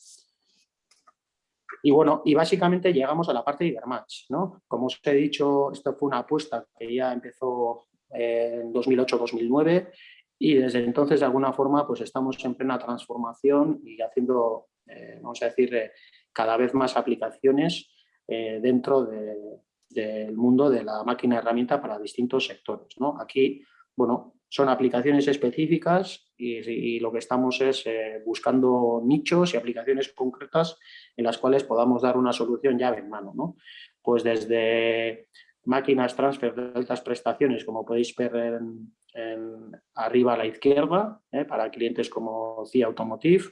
Y bueno, y básicamente llegamos a la parte de Ibermatch, ¿no? Como os he dicho, esto fue una apuesta que ya empezó en 2008-2009 y desde entonces, de alguna forma, pues estamos en plena transformación y haciendo, eh, vamos a decir, eh, cada vez más aplicaciones eh, dentro del mundo de la máquina herramienta para distintos sectores. ¿no? Aquí, bueno, son aplicaciones específicas y, lo que estamos es eh, buscando nichos y aplicaciones concretas en las cuales podamos dar una solución llave en mano. ¿no? Pues desde máquinas transfer de altas prestaciones, como podéis ver en, arriba a la izquierda, ¿eh? para clientes como CIA Automotive,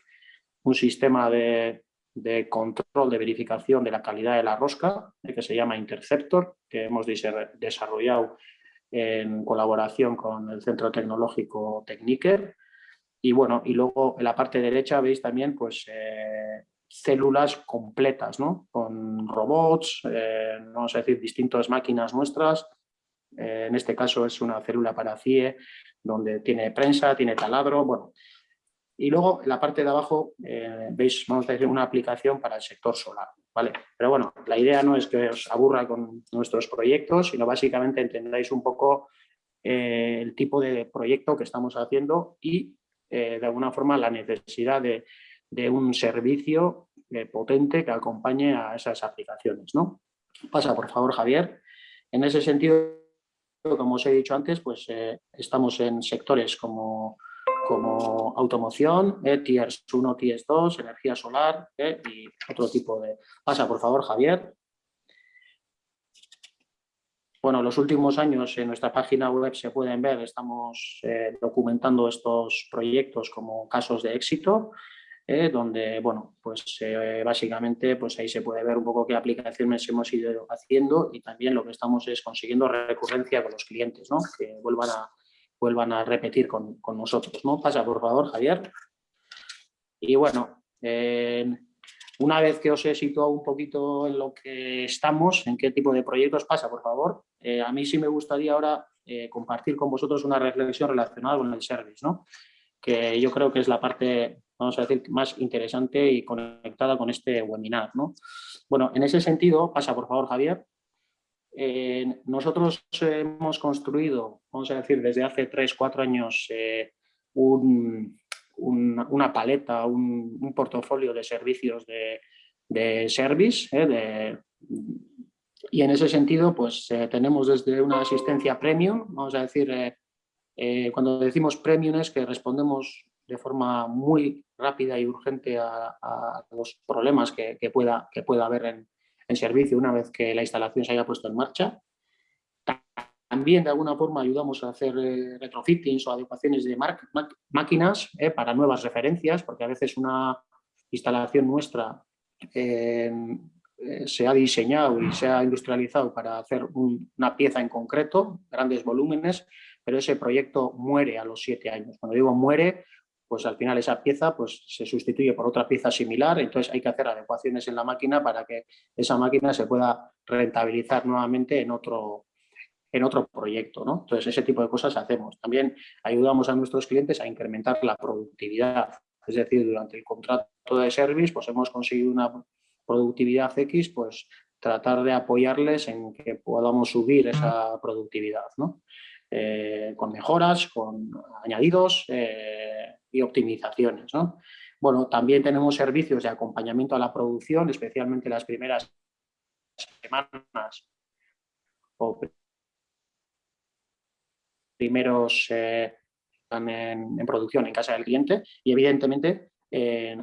un sistema de, control de verificación de la calidad de la rosca, ¿eh? que se llama Interceptor, que hemos desarrollado en colaboración con el Centro Tecnológico Techniker. Y bueno, y luego en la parte derecha veis también pues eh, células completas, ¿no? Con robots, eh, vamos a decir, distintas máquinas nuestras. Eh, en este caso es una célula para CIE, donde tiene prensa, tiene taladro, bueno. Y luego en la parte de abajo veis, vamos a decir, una aplicación para el sector solar. ¿Vale? Pero bueno, la idea no es que os aburra con nuestros proyectos, sino básicamente entendáis un poco eh, el tipo de proyecto que estamos haciendo y eh, de alguna forma la necesidad de, un servicio eh, potente que acompañe a esas aplicaciones. ¿no? Pasa, por favor, Javier. En ese sentido, como os he dicho antes, pues estamos en sectores como como automoción, eh, Tiers 1, Tiers 2, energía solar eh, y otro tipo de... Pasa, por favor, Javier. Bueno, los últimos años en nuestra página web se pueden ver, estamos eh, documentando estos proyectos como casos de éxito, eh, donde, bueno, pues básicamente pues ahí se puede ver un poco qué aplicaciones hemos ido haciendo y también lo que estamos es consiguiendo recurrencia con los clientes, ¿no? que vuelvan a, vuelvan a repetir con, nosotros. ¿no? Pasa, por favor, Javier. Y bueno, una vez que os he situado un poquito en lo que estamos, en qué tipo de proyectos pasa, por favor, eh, a mí sí me gustaría ahora eh, compartir con vosotros una reflexión relacionada con el service, ¿no? que yo creo que es la parte vamos a decir, más interesante y conectada con este webinar. ¿no? Bueno, en ese sentido, pasa por favor Javier, eh, nosotros hemos construido, vamos a decir, desde hace 3, 4 años eh, una paleta, un, portafolio de servicios de, service, de, y en ese sentido, pues eh, tenemos desde una asistencia premium, vamos a decir, eh, eh, cuando decimos premium es que respondemos de forma muy rápida y urgente a, los problemas que, pueda, que pueda haber en, servicio una vez que la instalación se haya puesto en marcha. También de alguna forma ayudamos a hacer retrofittings o adecuaciones de máquinas para nuevas referencias, porque a veces una instalación nuestra eh, se ha diseñado y se ha industrializado para hacer una pieza en concreto, grandes volúmenes, pero ese proyecto muere a los siete años. Cuando digo muere, pues al final esa pieza pues, se sustituye por otra pieza similar, entonces hay que hacer adecuaciones en la máquina para que esa máquina se pueda rentabilizar nuevamente en otro, en otro proyecto. ¿no? Entonces ese tipo de cosas hacemos. También ayudamos a nuestros clientes a incrementar la productividad, es decir, durante el contrato de service pues hemos conseguido una productividad X, pues tratar de apoyarles en que podamos subir esa productividad, ¿no? Eh, con mejoras, con añadidos eh, y optimizaciones. ¿no? Bueno, también tenemos servicios de acompañamiento a la producción, especialmente las primeras semanas o primeros eh, en, producción en casa del cliente y evidentemente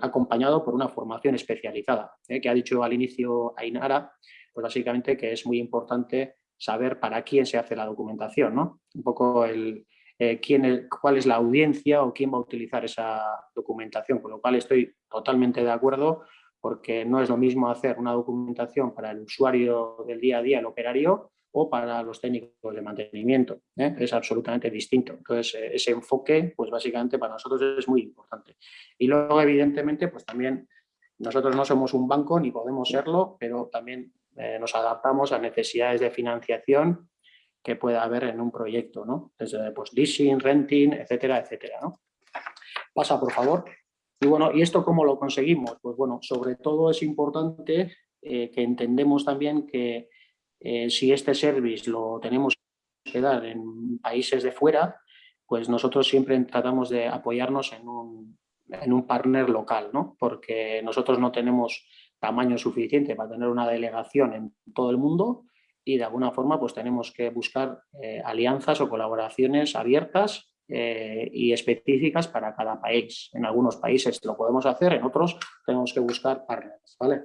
acompañado por una formación especializada, que ha dicho al inicio Ainara, pues básicamente que es muy importante saber para quién se hace la documentación, ¿no? Un poco el, eh, quién, cuál es la audiencia o quién va a utilizar esa documentación, con lo cual estoy totalmente de acuerdo porque no es lo mismo hacer una documentación para el usuario del día a día, el operario, o para los técnicos de mantenimiento. ¿eh? Es absolutamente distinto. Entonces, eh, ese enfoque, pues básicamente para nosotros es muy importante. Y luego, evidentemente, pues también nosotros no somos un banco ni podemos serlo, pero también eh, nos adaptamos a necesidades de financiación que pueda haber en un proyecto, ¿no? Desde pues, leasing, renting, etcétera, etcétera. Pasa, por favor. Y bueno, ¿y esto cómo lo conseguimos? Pues bueno, sobre todo es importante que entendemos también que eh, si este service lo tenemos que dar en países de fuera, pues nosotros siempre tratamos de apoyarnos en un, en un partner local, ¿no? porque nosotros no tenemos tamaño suficiente para tener una delegación en todo el mundo y de alguna forma pues tenemos que buscar eh, alianzas o colaboraciones abiertas eh, y específicas para cada país. En algunos países lo podemos hacer, en otros tenemos que buscar partners. ¿vale?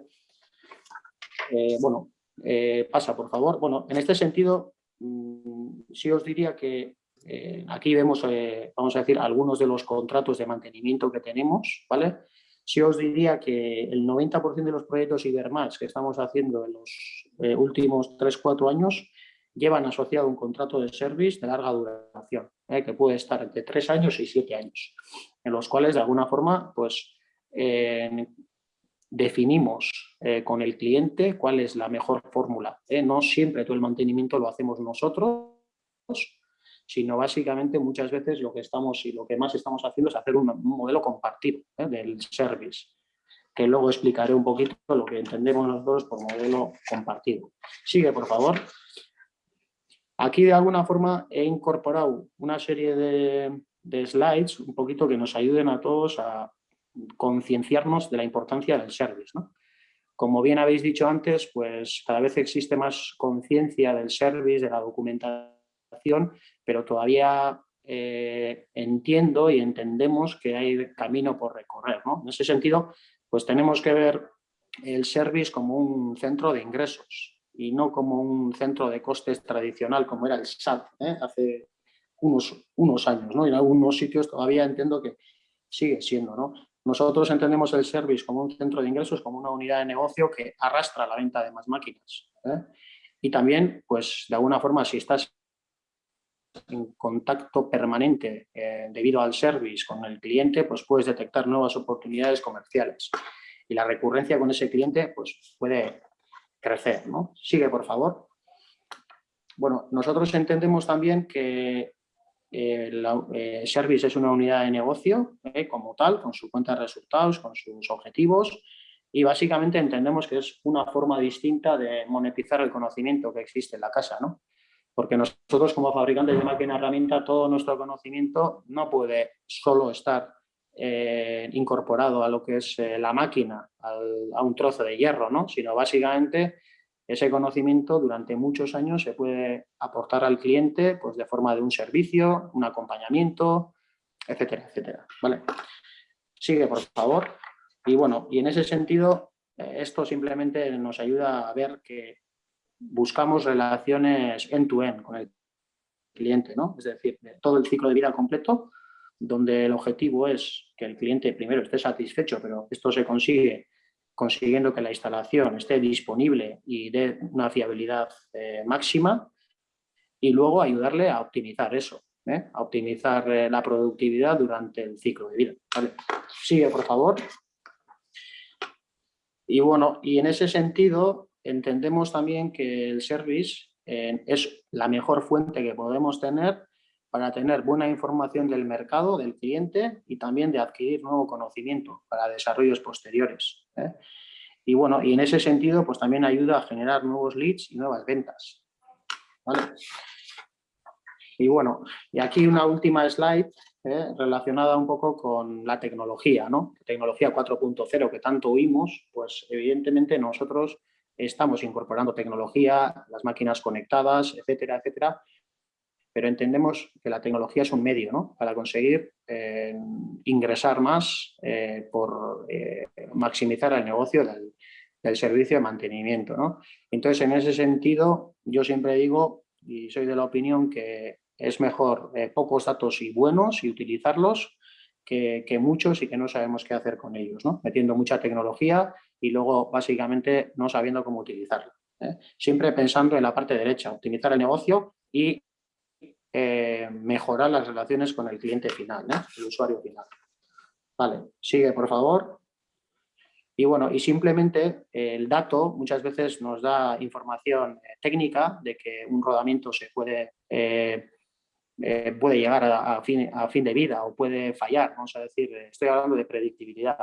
bueno, eh, pasa, por favor. Bueno, en este sentido, mm, sí os diría que aquí vemos, vamos a decir, algunos de los contratos de mantenimiento que tenemos, ¿vale? Sí os diría que el 90% de los proyectos Ibermax que estamos haciendo en los últimos 3-4 años llevan asociado un contrato de service de larga duración, que puede estar entre 3 años y 7 años, en los cuales de alguna forma pues, definimos eh, con el cliente cuál es la mejor fórmula. ¿eh? No siempre todo el mantenimiento lo hacemos nosotros, sino básicamente muchas veces lo que estamos y lo que más estamos haciendo es hacer un, modelo compartido ¿eh? del service, que luego explicaré un poquito lo que entendemos nosotros por modelo compartido. Sigue, por favor. Aquí de alguna forma he incorporado una serie de, de slides un poquito que nos ayuden a todos a, concienciarnos de la importancia del service. Como bien habéis dicho antes, pues cada vez existe más conciencia del service, de la documentación, pero todavía eh, entiendo y entendemos que hay camino por recorrer. En ese sentido, pues tenemos que ver el service como un centro de ingresos y no como un centro de costes tradicional como era el SAT ¿eh? hace unos, unos años. ¿no? En algunos sitios todavía entiendo que sigue siendo. ¿no? Nosotros entendemos el service como un centro de ingresos, como una unidad de negocio que arrastra la venta de más máquinas. ¿eh? Y también, pues, de alguna forma, si estás en contacto permanente eh, debido al service con el cliente, pues puedes detectar nuevas oportunidades comerciales. Y la recurrencia con ese cliente pues, puede crecer. Sigue, por favor. Bueno, nosotros entendemos también que el Service es una unidad de negocio como tal, con su cuenta de resultados, con sus objetivos y básicamente entendemos que es una forma distinta de monetizar el conocimiento que existe en la casa, ¿no? Porque nosotros como fabricantes de máquina herramienta, todo nuestro conocimiento no puede solo estar eh, incorporado a lo que es eh, la máquina, a un trozo de hierro, ¿no? sino básicamente ese conocimiento durante muchos años se puede aportar al cliente pues, de forma de un servicio, un acompañamiento, etcétera, etcétera. ¿vale? Sigue, por favor. Y bueno, y en ese sentido, eh, esto simplemente nos ayuda a ver que buscamos relaciones end-to-end con el cliente, ¿no? Es decir, todo el ciclo de vida completo, donde el objetivo es que el cliente primero esté satisfecho, pero esto se consigue consiguiendo que la instalación esté disponible y dé una fiabilidad eh, máxima y luego ayudarle a optimizar eso, ¿eh? a optimizar eh, la productividad durante el ciclo de vida. Sigue, por favor. Y bueno, y en ese sentido, entendemos también que el service eh, es la mejor fuente que podemos tener para tener buena información del mercado, del cliente y también de adquirir nuevo conocimiento para desarrollos posteriores. ¿eh? Y bueno, y en ese sentido pues también ayuda a generar nuevos leads y nuevas ventas. Y bueno, y aquí una última slide ¿eh? relacionada un poco con la tecnología, ¿no? Tecnología 4.0 que tanto oímos, pues evidentemente nosotros estamos incorporando tecnología, las máquinas conectadas, etcétera, etcétera, pero entendemos que la tecnología es un medio ¿no? para conseguir eh, ingresar más eh, por eh, maximizar el negocio del, servicio de mantenimiento. ¿no? Entonces, en ese sentido, yo siempre digo, y soy de la opinión que es mejor pocos datos y buenos y utilizarlos que, que, muchos y que no sabemos qué hacer con ellos, ¿no? metiendo mucha tecnología y luego básicamente no sabiendo cómo utilizarlo. ¿eh? Siempre pensando en la parte derecha, optimizar el negocio y eh, mejorar las relaciones con el cliente final, ¿eh? el usuario final. Vale, sigue por favor. Y bueno, y simplemente el dato muchas veces nos da información técnica de que un rodamiento se puede, puede llegar a, fin, a fin de vida o puede fallar, vamos a decir, estoy hablando de predictibilidad,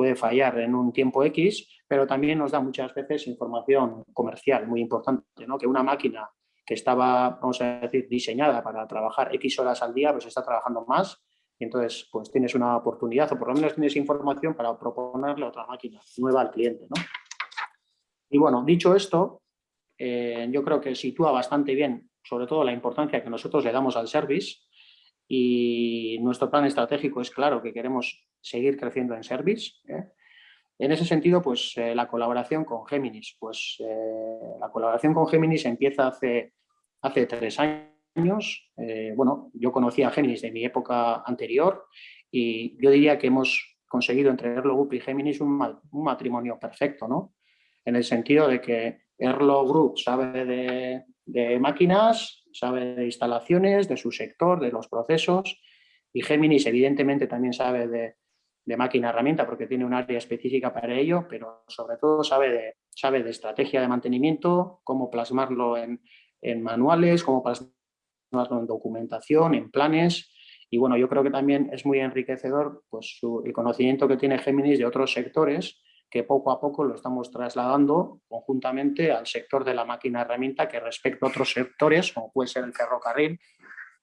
puede fallar en un tiempo X, pero también nos da muchas veces información comercial muy importante, ¿no? que una máquina que estaba, vamos a decir, diseñada para trabajar X horas al día, pues está trabajando más y entonces pues tienes una oportunidad o por lo menos tienes información para proponerle otra máquina nueva al cliente. ¿no? Y bueno, dicho esto, eh, yo creo que sitúa bastante bien sobre todo la importancia que nosotros le damos al service y nuestro plan estratégico es claro que queremos seguir creciendo en service. ¿eh? En ese sentido, pues eh, la colaboración con Géminis, pues eh, la colaboración con Géminis empieza hace, hace tres años. bueno, yo conocí a Géminis de mi época anterior y yo diría que hemos conseguido entre Erlo Group y Géminis un, un matrimonio perfecto, ¿no? En el sentido de que Erlo Group sabe de, de máquinas, sabe de instalaciones, de su sector, de los procesos y Géminis evidentemente también sabe de, de máquina herramienta porque tiene un área específica para ello, pero sobre todo sabe de, sabe de estrategia de mantenimiento, cómo plasmarlo en, manuales, cómo plasmarlo en documentación, en planes. Y bueno, yo creo que también es muy enriquecedor pues, el conocimiento que tiene Géminis de otros sectores que poco a poco lo estamos trasladando conjuntamente al sector de la máquina herramienta que respecto a otros sectores, como puede ser el ferrocarril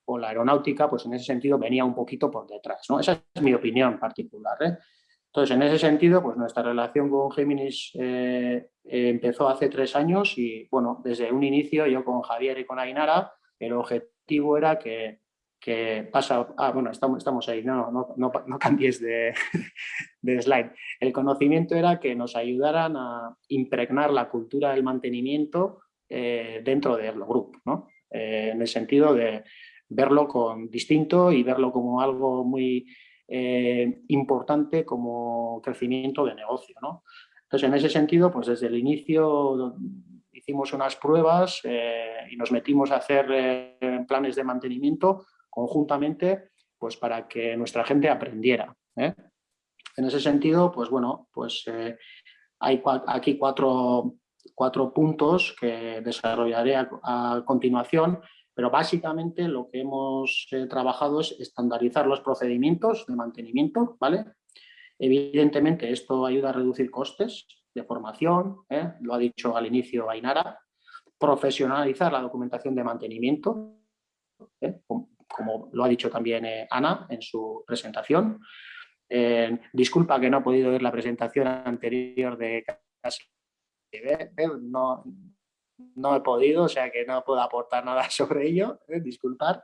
o la aeronáutica, pues en ese sentido venía un poquito por detrás. ¿no? Esa es mi opinión particular. ¿eh? Entonces, en ese sentido, pues nuestra relación con Géminis eh, empezó hace tres años y, bueno, desde un inicio yo con Javier y con Ainara, el objetivo era que, que pasa... Ah, bueno, estamos, estamos ahí, no, no, no, no cambies de, de, slide. El conocimiento era que nos ayudaran a impregnar la cultura del mantenimiento eh, dentro de Erlo Group, ¿no? en el sentido de verlo con distinto y verlo como algo muy eh, importante como crecimiento de negocio. ¿no? Entonces, en ese sentido, pues desde el inicio hicimos unas pruebas eh, y nos metimos a hacer eh, planes de mantenimiento conjuntamente pues para que nuestra gente aprendiera. En ese sentido, pues bueno, pues hay aquí cuatro, cuatro puntos que desarrollaré a continuación pero básicamente lo que hemos eh, trabajado es estandarizar los procedimientos de mantenimiento, ¿vale? Evidentemente esto ayuda a reducir costes de formación, ¿eh? lo ha dicho al inicio Ainara, profesionalizar la documentación de mantenimiento, ¿eh? Como, lo ha dicho también Ana en su presentación. disculpa que no he podido ver la presentación anterior de no, no he podido, o sea que no puedo aportar nada sobre ello, ¿eh? disculpar.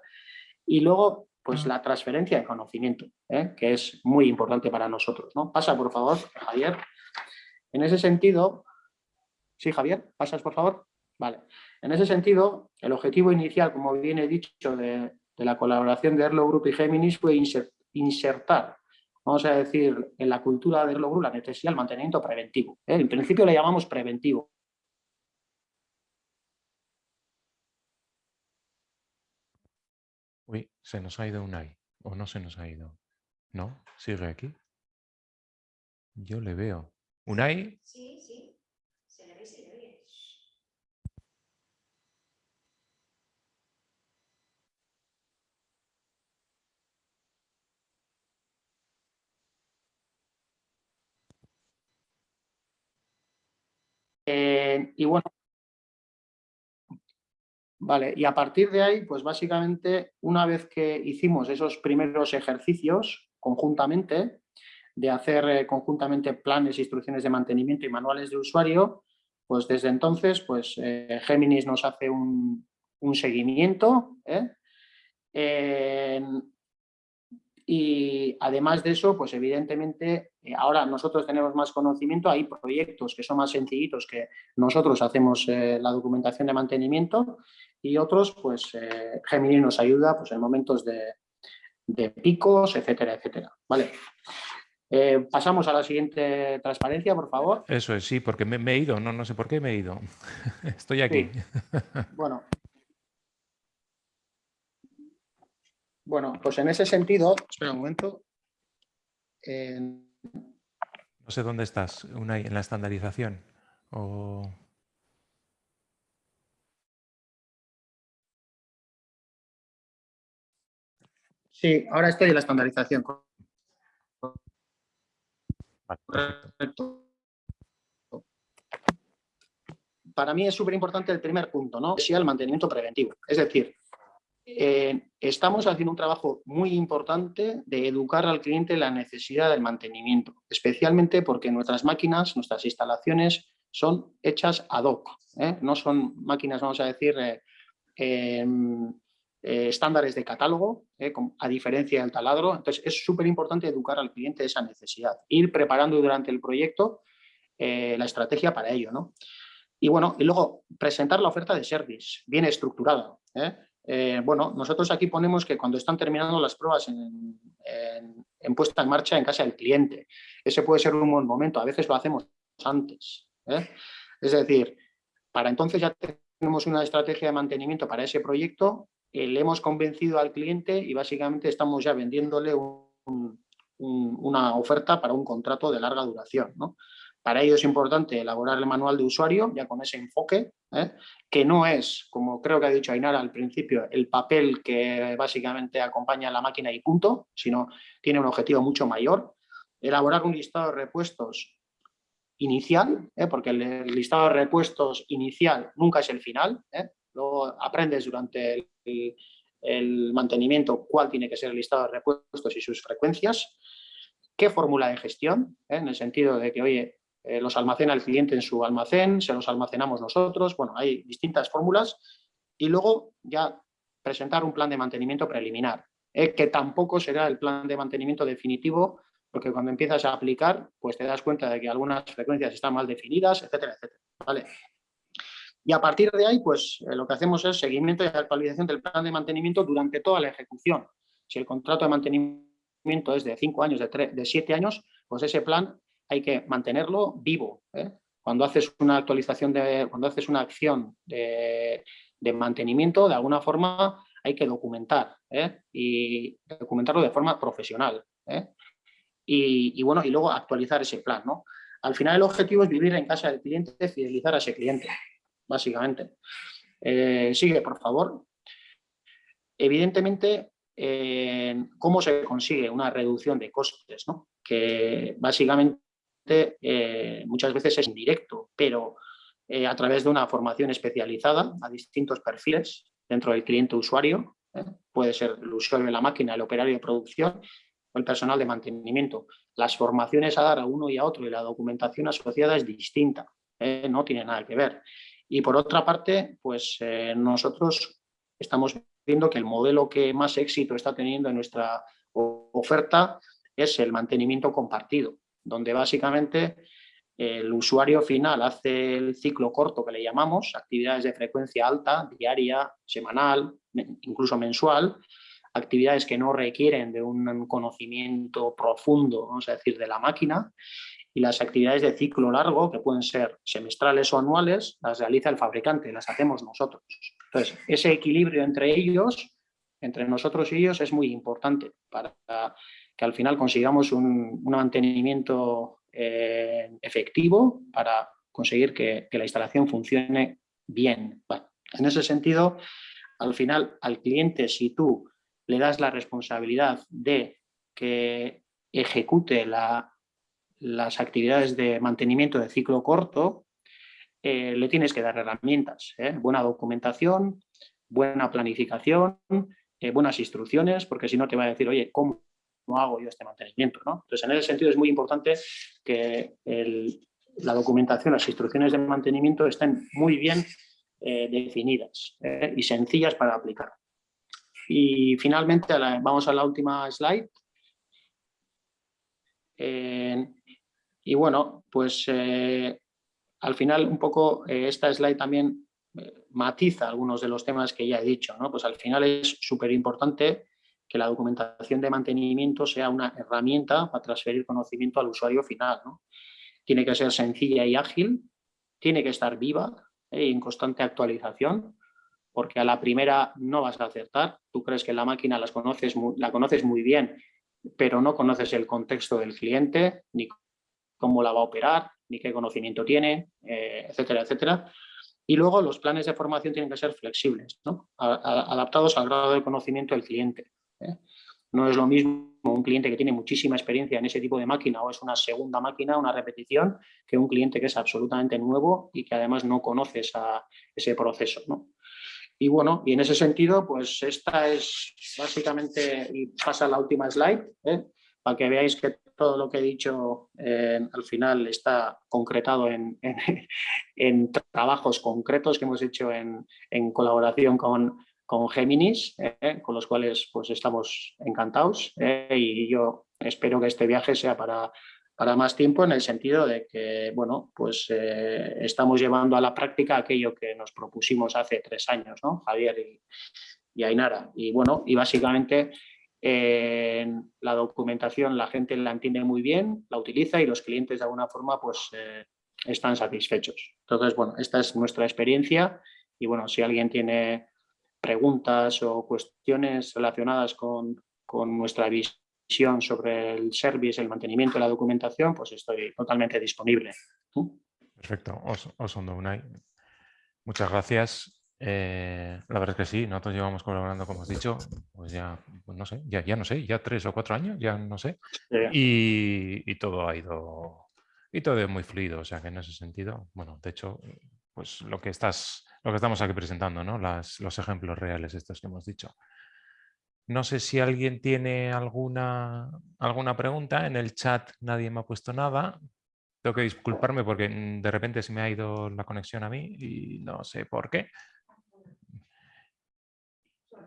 Y luego, pues la transferencia de conocimiento, ¿eh? que es muy importante para nosotros. ¿no? Pasa, por favor, Javier. En ese sentido, sí, Javier, pasas, por favor. Vale. En ese sentido, el objetivo inicial, como bien he dicho, de, la colaboración de Erlo Group y Géminis fue insertar, vamos a decir, en la cultura de Erlo Group la necesidad del mantenimiento preventivo. ¿eh? En principio le llamamos preventivo, Uy, se nos ha ido Unai. ¿O no se nos ha ido? ¿No? ¿Sigue aquí? Yo le veo. ¿Unai? Sí, sí. Se le ve, se le ve. Eh, y bueno, Vale, y a partir de ahí, pues básicamente, una vez que hicimos esos primeros ejercicios conjuntamente, de hacer eh, conjuntamente planes, instrucciones de mantenimiento y manuales de usuario, pues desde entonces, pues eh, Géminis nos hace un, seguimiento, ¿eh? Y además de eso, pues evidentemente, eh, ahora nosotros tenemos más conocimiento, hay proyectos que son más sencillitos que nosotros hacemos eh, la documentación de mantenimiento y otros, pues eh, Gemini nos ayuda pues, en momentos de, picos, etcétera, etcétera. ¿Vale? pasamos a la siguiente transparencia, por favor. Eso es, sí, porque me, he ido, no, no sé por qué me he ido. Estoy aquí. Bueno, Bueno, pues en ese sentido, espera un momento. No sé dónde estás, una, en la estandarización. Sí, ahora estoy en la estandarización. Para mí es súper importante el primer punto, ¿no? Sí, el mantenimiento preventivo. Es decir, eh, estamos haciendo un trabajo muy importante de educar al cliente la necesidad del mantenimiento, especialmente porque nuestras máquinas, nuestras instalaciones son hechas ad hoc, ¿eh? no son máquinas, vamos a decir, eh, em, estándares de catálogo, a diferencia del taladro. Entonces, es súper importante educar al cliente esa necesidad, ir preparando durante el proyecto la estrategia para ello. ¿no? Y bueno, y luego presentar la oferta de service, bien estructurada. Bueno, nosotros aquí ponemos que cuando están terminando las pruebas en, puesta en marcha en casa del cliente, ese puede ser un buen momento, a veces lo hacemos antes. ¿eh? Es decir, para entonces ya tenemos una estrategia de mantenimiento para ese proyecto, eh, le hemos convencido al cliente y básicamente estamos ya vendiéndole una oferta para un contrato de larga duración. ¿no? Para ello es importante elaborar el manual de usuario, ya con ese enfoque, ¿eh? que no es, como creo que ha dicho Ainara al principio, el papel que básicamente acompaña a la máquina y punto, sino tiene un objetivo mucho mayor. Elaborar un listado de repuestos inicial, ¿eh? porque el listado de repuestos inicial nunca es el final. ¿eh? Luego aprendes durante el, el mantenimiento cuál tiene que ser el listado de repuestos y sus frecuencias. ¿Qué fórmula de gestión? En el sentido de que, oye, eh, los almacena el cliente en su almacén, se los almacenamos nosotros, bueno, hay distintas fórmulas y luego ya presentar un plan de mantenimiento preliminar, eh, que tampoco será el plan de mantenimiento definitivo, porque cuando empiezas a aplicar, pues te das cuenta de que algunas frecuencias están mal definidas, etcétera, etcétera. ¿vale? Y a partir de ahí, pues eh, lo que hacemos es seguimiento y actualización del plan de mantenimiento durante toda la ejecución. Si el contrato de mantenimiento es de 5 años, de, de 7 años, pues ese plan hay que mantenerlo vivo. ¿eh? Cuando haces una actualización, de, cuando haces una acción de, mantenimiento, de alguna forma hay que documentar ¿eh? y documentarlo de forma profesional. ¿eh? Y, bueno, y luego actualizar ese plan. ¿no? Al final el objetivo es vivir en casa del cliente, fidelizar a ese cliente, básicamente. sigue, por favor. evidentemente, ¿cómo se consigue una reducción de costes? Que básicamente eh, muchas veces es indirecto, pero eh, a través de una formación especializada a distintos perfiles dentro del cliente usuario, ¿eh? puede ser el usuario de la máquina, el operario de producción o el personal de mantenimiento. Las formaciones a dar a uno y a otro y la documentación asociada es distinta, no tiene nada que ver. Y por otra parte, pues nosotros estamos viendo que el modelo que más éxito está teniendo en nuestra oferta es el mantenimiento compartido, donde básicamente el usuario final hace el ciclo corto que le llamamos, actividades de frecuencia alta, diaria, semanal, incluso mensual, actividades que no requieren de un conocimiento profundo, vamos a decir, de la máquina, y las actividades de ciclo largo, que pueden ser semestrales o anuales, las realiza el fabricante, las hacemos nosotros. Entonces, ese equilibrio entre ellos, entre nosotros y ellos, es muy importante para al final consigamos un, mantenimiento eh, efectivo para conseguir que, la instalación funcione bien. en ese sentido, al final, al cliente, si tú le das la responsabilidad de que ejecute las actividades de mantenimiento de ciclo corto, eh, le tienes que dar herramientas, ¿eh? buena documentación, buena planificación, buenas instrucciones, porque si no te va a decir, oye, ¿cómo no hago yo este mantenimiento. ¿no? Entonces, en ese sentido es muy importante que la documentación, las instrucciones de mantenimiento estén muy bien eh, definidas eh, y sencillas para aplicar. Y finalmente, vamos a la última slide. Eh, y bueno, pues al final un poco esta slide también matiza algunos de los temas que ya he dicho. ¿no? Pues al final es súper importante que la documentación de mantenimiento sea una herramienta para transferir conocimiento al usuario final. Tiene que ser sencilla y ágil, tiene que estar viva ¿eh? y en constante actualización, porque a la primera no vas a acertar. Tú crees que la máquina las conoces la conoces muy bien, pero no conoces el contexto del cliente, ni cómo la va a operar, ni qué conocimiento tiene, eh, etcétera, etcétera. Y luego los planes de formación tienen que ser flexibles, adaptados al grado de conocimiento del cliente. ¿Eh? No es lo mismo un cliente que tiene muchísima experiencia en ese tipo de máquina o es una segunda máquina, una repetición, que un cliente que es absolutamente nuevo y que además no conoce ese proceso. Y bueno, y en ese sentido, pues esta es básicamente, y pasa la última slide, ¿eh? para que veáis que todo lo que he dicho eh, al final está concretado en, en, trabajos concretos que hemos hecho en, en colaboración con, con Géminis, eh, con los cuales pues estamos encantados eh, y yo espero que este viaje sea para, para más tiempo en el sentido de que bueno, pues, eh, estamos llevando a la práctica aquello que nos propusimos hace tres años, ¿no? Javier y, y Ainara. Y bueno, y básicamente la documentación la gente la entiende muy bien, la utiliza y los clientes de alguna forma pues están satisfechos. Entonces, bueno, esta es nuestra experiencia y bueno, si alguien tiene preguntas o cuestiones relacionadas con, nuestra visión sobre el service, el mantenimiento de la documentación, pues estoy totalmente disponible. Perfecto, Osondo Unai. Muchas gracias. Eh, la verdad es que sí, nosotros llevamos colaborando, como has dicho, pues ya, pues no sé, ya, ya no sé, ya tres o cuatro años, ya no sé. Y, y, todo ha ido, y todo es muy fluido, o sea que en ese sentido, bueno, de hecho, pues lo que estás lo que estamos aquí presentando, ¿no? los ejemplos reales estos que hemos dicho. No sé si alguien tiene alguna, alguna pregunta. En el chat nadie me ha puesto nada. Tengo que disculparme porque mm, de repente se me ha ido la conexión a mí y no sé por qué.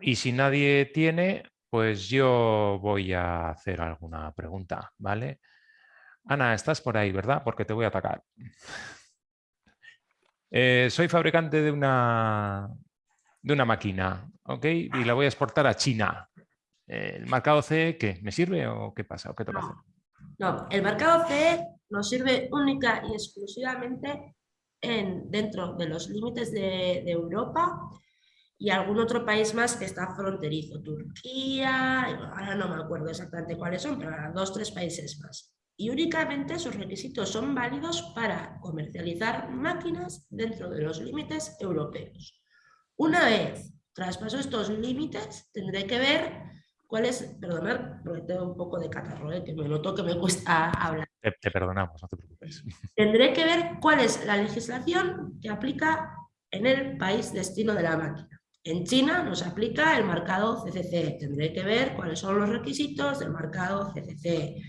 Y si nadie tiene, pues yo voy a hacer alguna pregunta, ¿vale? Ana, estás por ahí, ¿verdad? Porque te voy a atacar. Eh, soy fabricante de una, de una máquina, ¿ok? Y la voy a exportar a China. ¿El marcado CE qué? ¿Me sirve o qué pasa? ¿O qué no. no, el marcado CE nos sirve única y exclusivamente en, dentro de los límites de, de Europa y algún otro país más que está fronterizo, Turquía, ahora no me acuerdo exactamente cuáles son, pero dos, tres países más y únicamente sus requisitos son válidos para comercializar máquinas dentro de los límites europeos. Una vez traspaso estos límites, tendré que ver cuál es, perdonad, porque tengo un poco de catarro, ¿eh? que me noto que me cuesta hablar. Te, perdonamos, no te preocupes. Tendré que ver cuál es la legislación que aplica en el país destino de la máquina. En China nos aplica el marcado CCC. Tendré que ver cuáles son los requisitos del marcado CCC.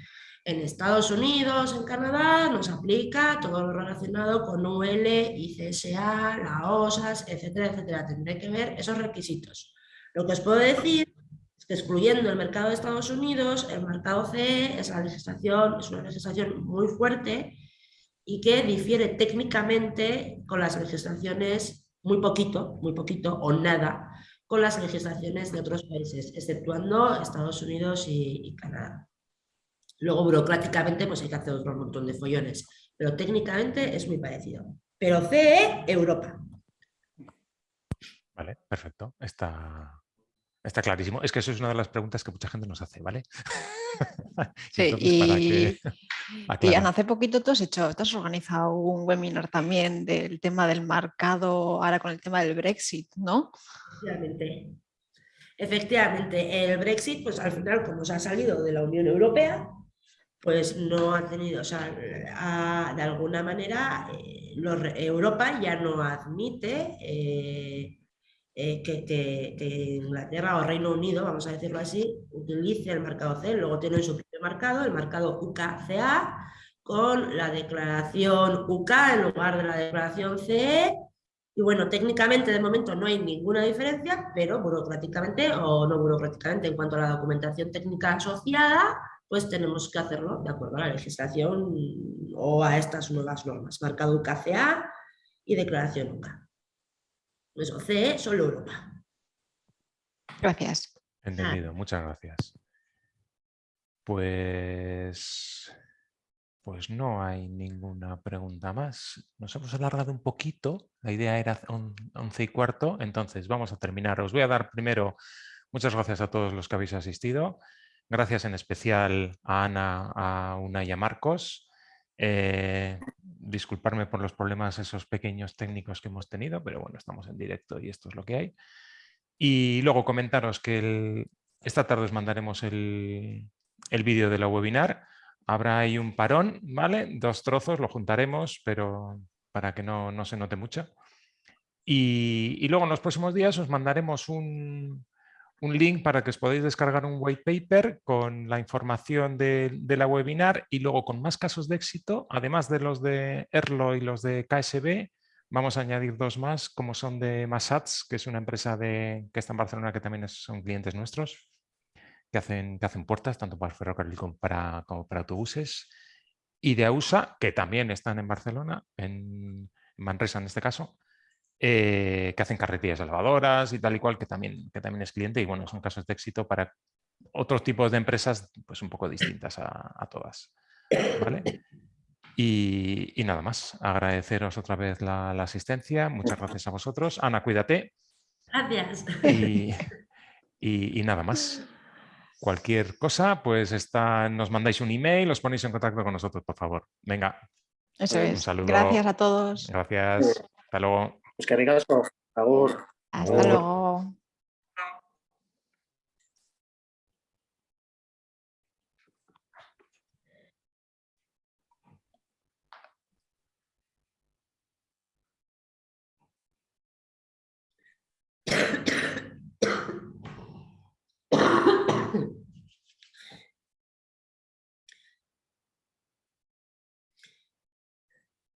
En Estados Unidos, en Canadá, nos aplica todo lo relacionado con UL, ICSA, la OSAS, etcétera, etcétera. Tendré que ver esos requisitos. Lo que os puedo decir es que excluyendo el mercado de Estados Unidos, el mercado CE es, la legislación, es una legislación muy fuerte y que difiere técnicamente con las legislaciones muy poquito, muy poquito o nada con las legislaciones de otros países, exceptuando Estados Unidos y, Canadá. Luego, burocráticamente, pues hay que hacer otro montón de follones, pero técnicamente es muy parecido. Pero CE, Europa. Vale, perfecto. Está, está clarísimo. Es que eso es una de las preguntas que mucha gente nos hace, ¿vale? Sí, y, y hace poquito tú has hecho, tú has organizado un webinar también del tema del marcado, ahora con el tema del Brexit, ¿no? Efectivamente. Efectivamente, el Brexit, pues al final, como se ha salido de la Unión Europea, pues no ha tenido, o sea, de alguna manera eh, Europa ya no admite eh, eh, que, Inglaterra o Reino Unido, vamos a decirlo así, utilice el marcado C, luego tienen su propio marcado, el marcado UKCA, con la declaración UK en lugar de la declaración CE, y bueno, técnicamente de momento no hay ninguna diferencia, pero burocráticamente o no burocráticamente en cuanto a la documentación técnica asociada, pues tenemos que hacerlo de acuerdo a la legislación o a estas nuevas normas, marcado UKCA y declaración UCA. Pues OCE, solo Europa. Gracias. Entendido, muchas gracias. Pues, pues no hay ninguna pregunta más. Nos hemos alargado un poquito, la idea era 11 y cuarto, entonces vamos a terminar. Os voy a dar primero muchas gracias a todos los que habéis asistido. Gracias en especial a Ana, a Una y a Marcos. Eh, disculparme por los problemas esos pequeños técnicos que hemos tenido, pero bueno, estamos en directo y esto es lo que hay. Y luego comentaros que esta tarde os mandaremos el, vídeo de la webinar. Habrá ahí un parón, ¿vale? Dos trozos, lo juntaremos, pero para que no, no se note mucho. y, luego en los próximos días os mandaremos un, un link para que os podáis descargar un white paper con la información de, la webinar y luego con más casos de éxito, además de los de ERLO y los de KSB, vamos a añadir dos más, como son de Masats, que es una empresa que está en Barcelona que también son clientes nuestros, que hacen, que hacen puertas tanto para ferrocarril como para, como para autobuses, y de AUSA, que también están en Barcelona, en Manresa en este caso, eh, que hacen carretillas elevadoras y tal y cual, que también, que también es cliente y bueno, son casos de éxito para otros tipos de empresas pues un poco distintas a, todas. Y, nada más, agradeceros otra vez la, asistencia, muchas gracias a vosotros. Ana, cuídate. Gracias. Y, nada más. Cualquier cosa, pues está, nos mandáis un email, os ponéis en contacto con nosotros, por favor. Venga. Eso es. Un saludo. Gracias a todos. Gracias. Hasta luego. Pues que ricasco. Agur. Hasta luego.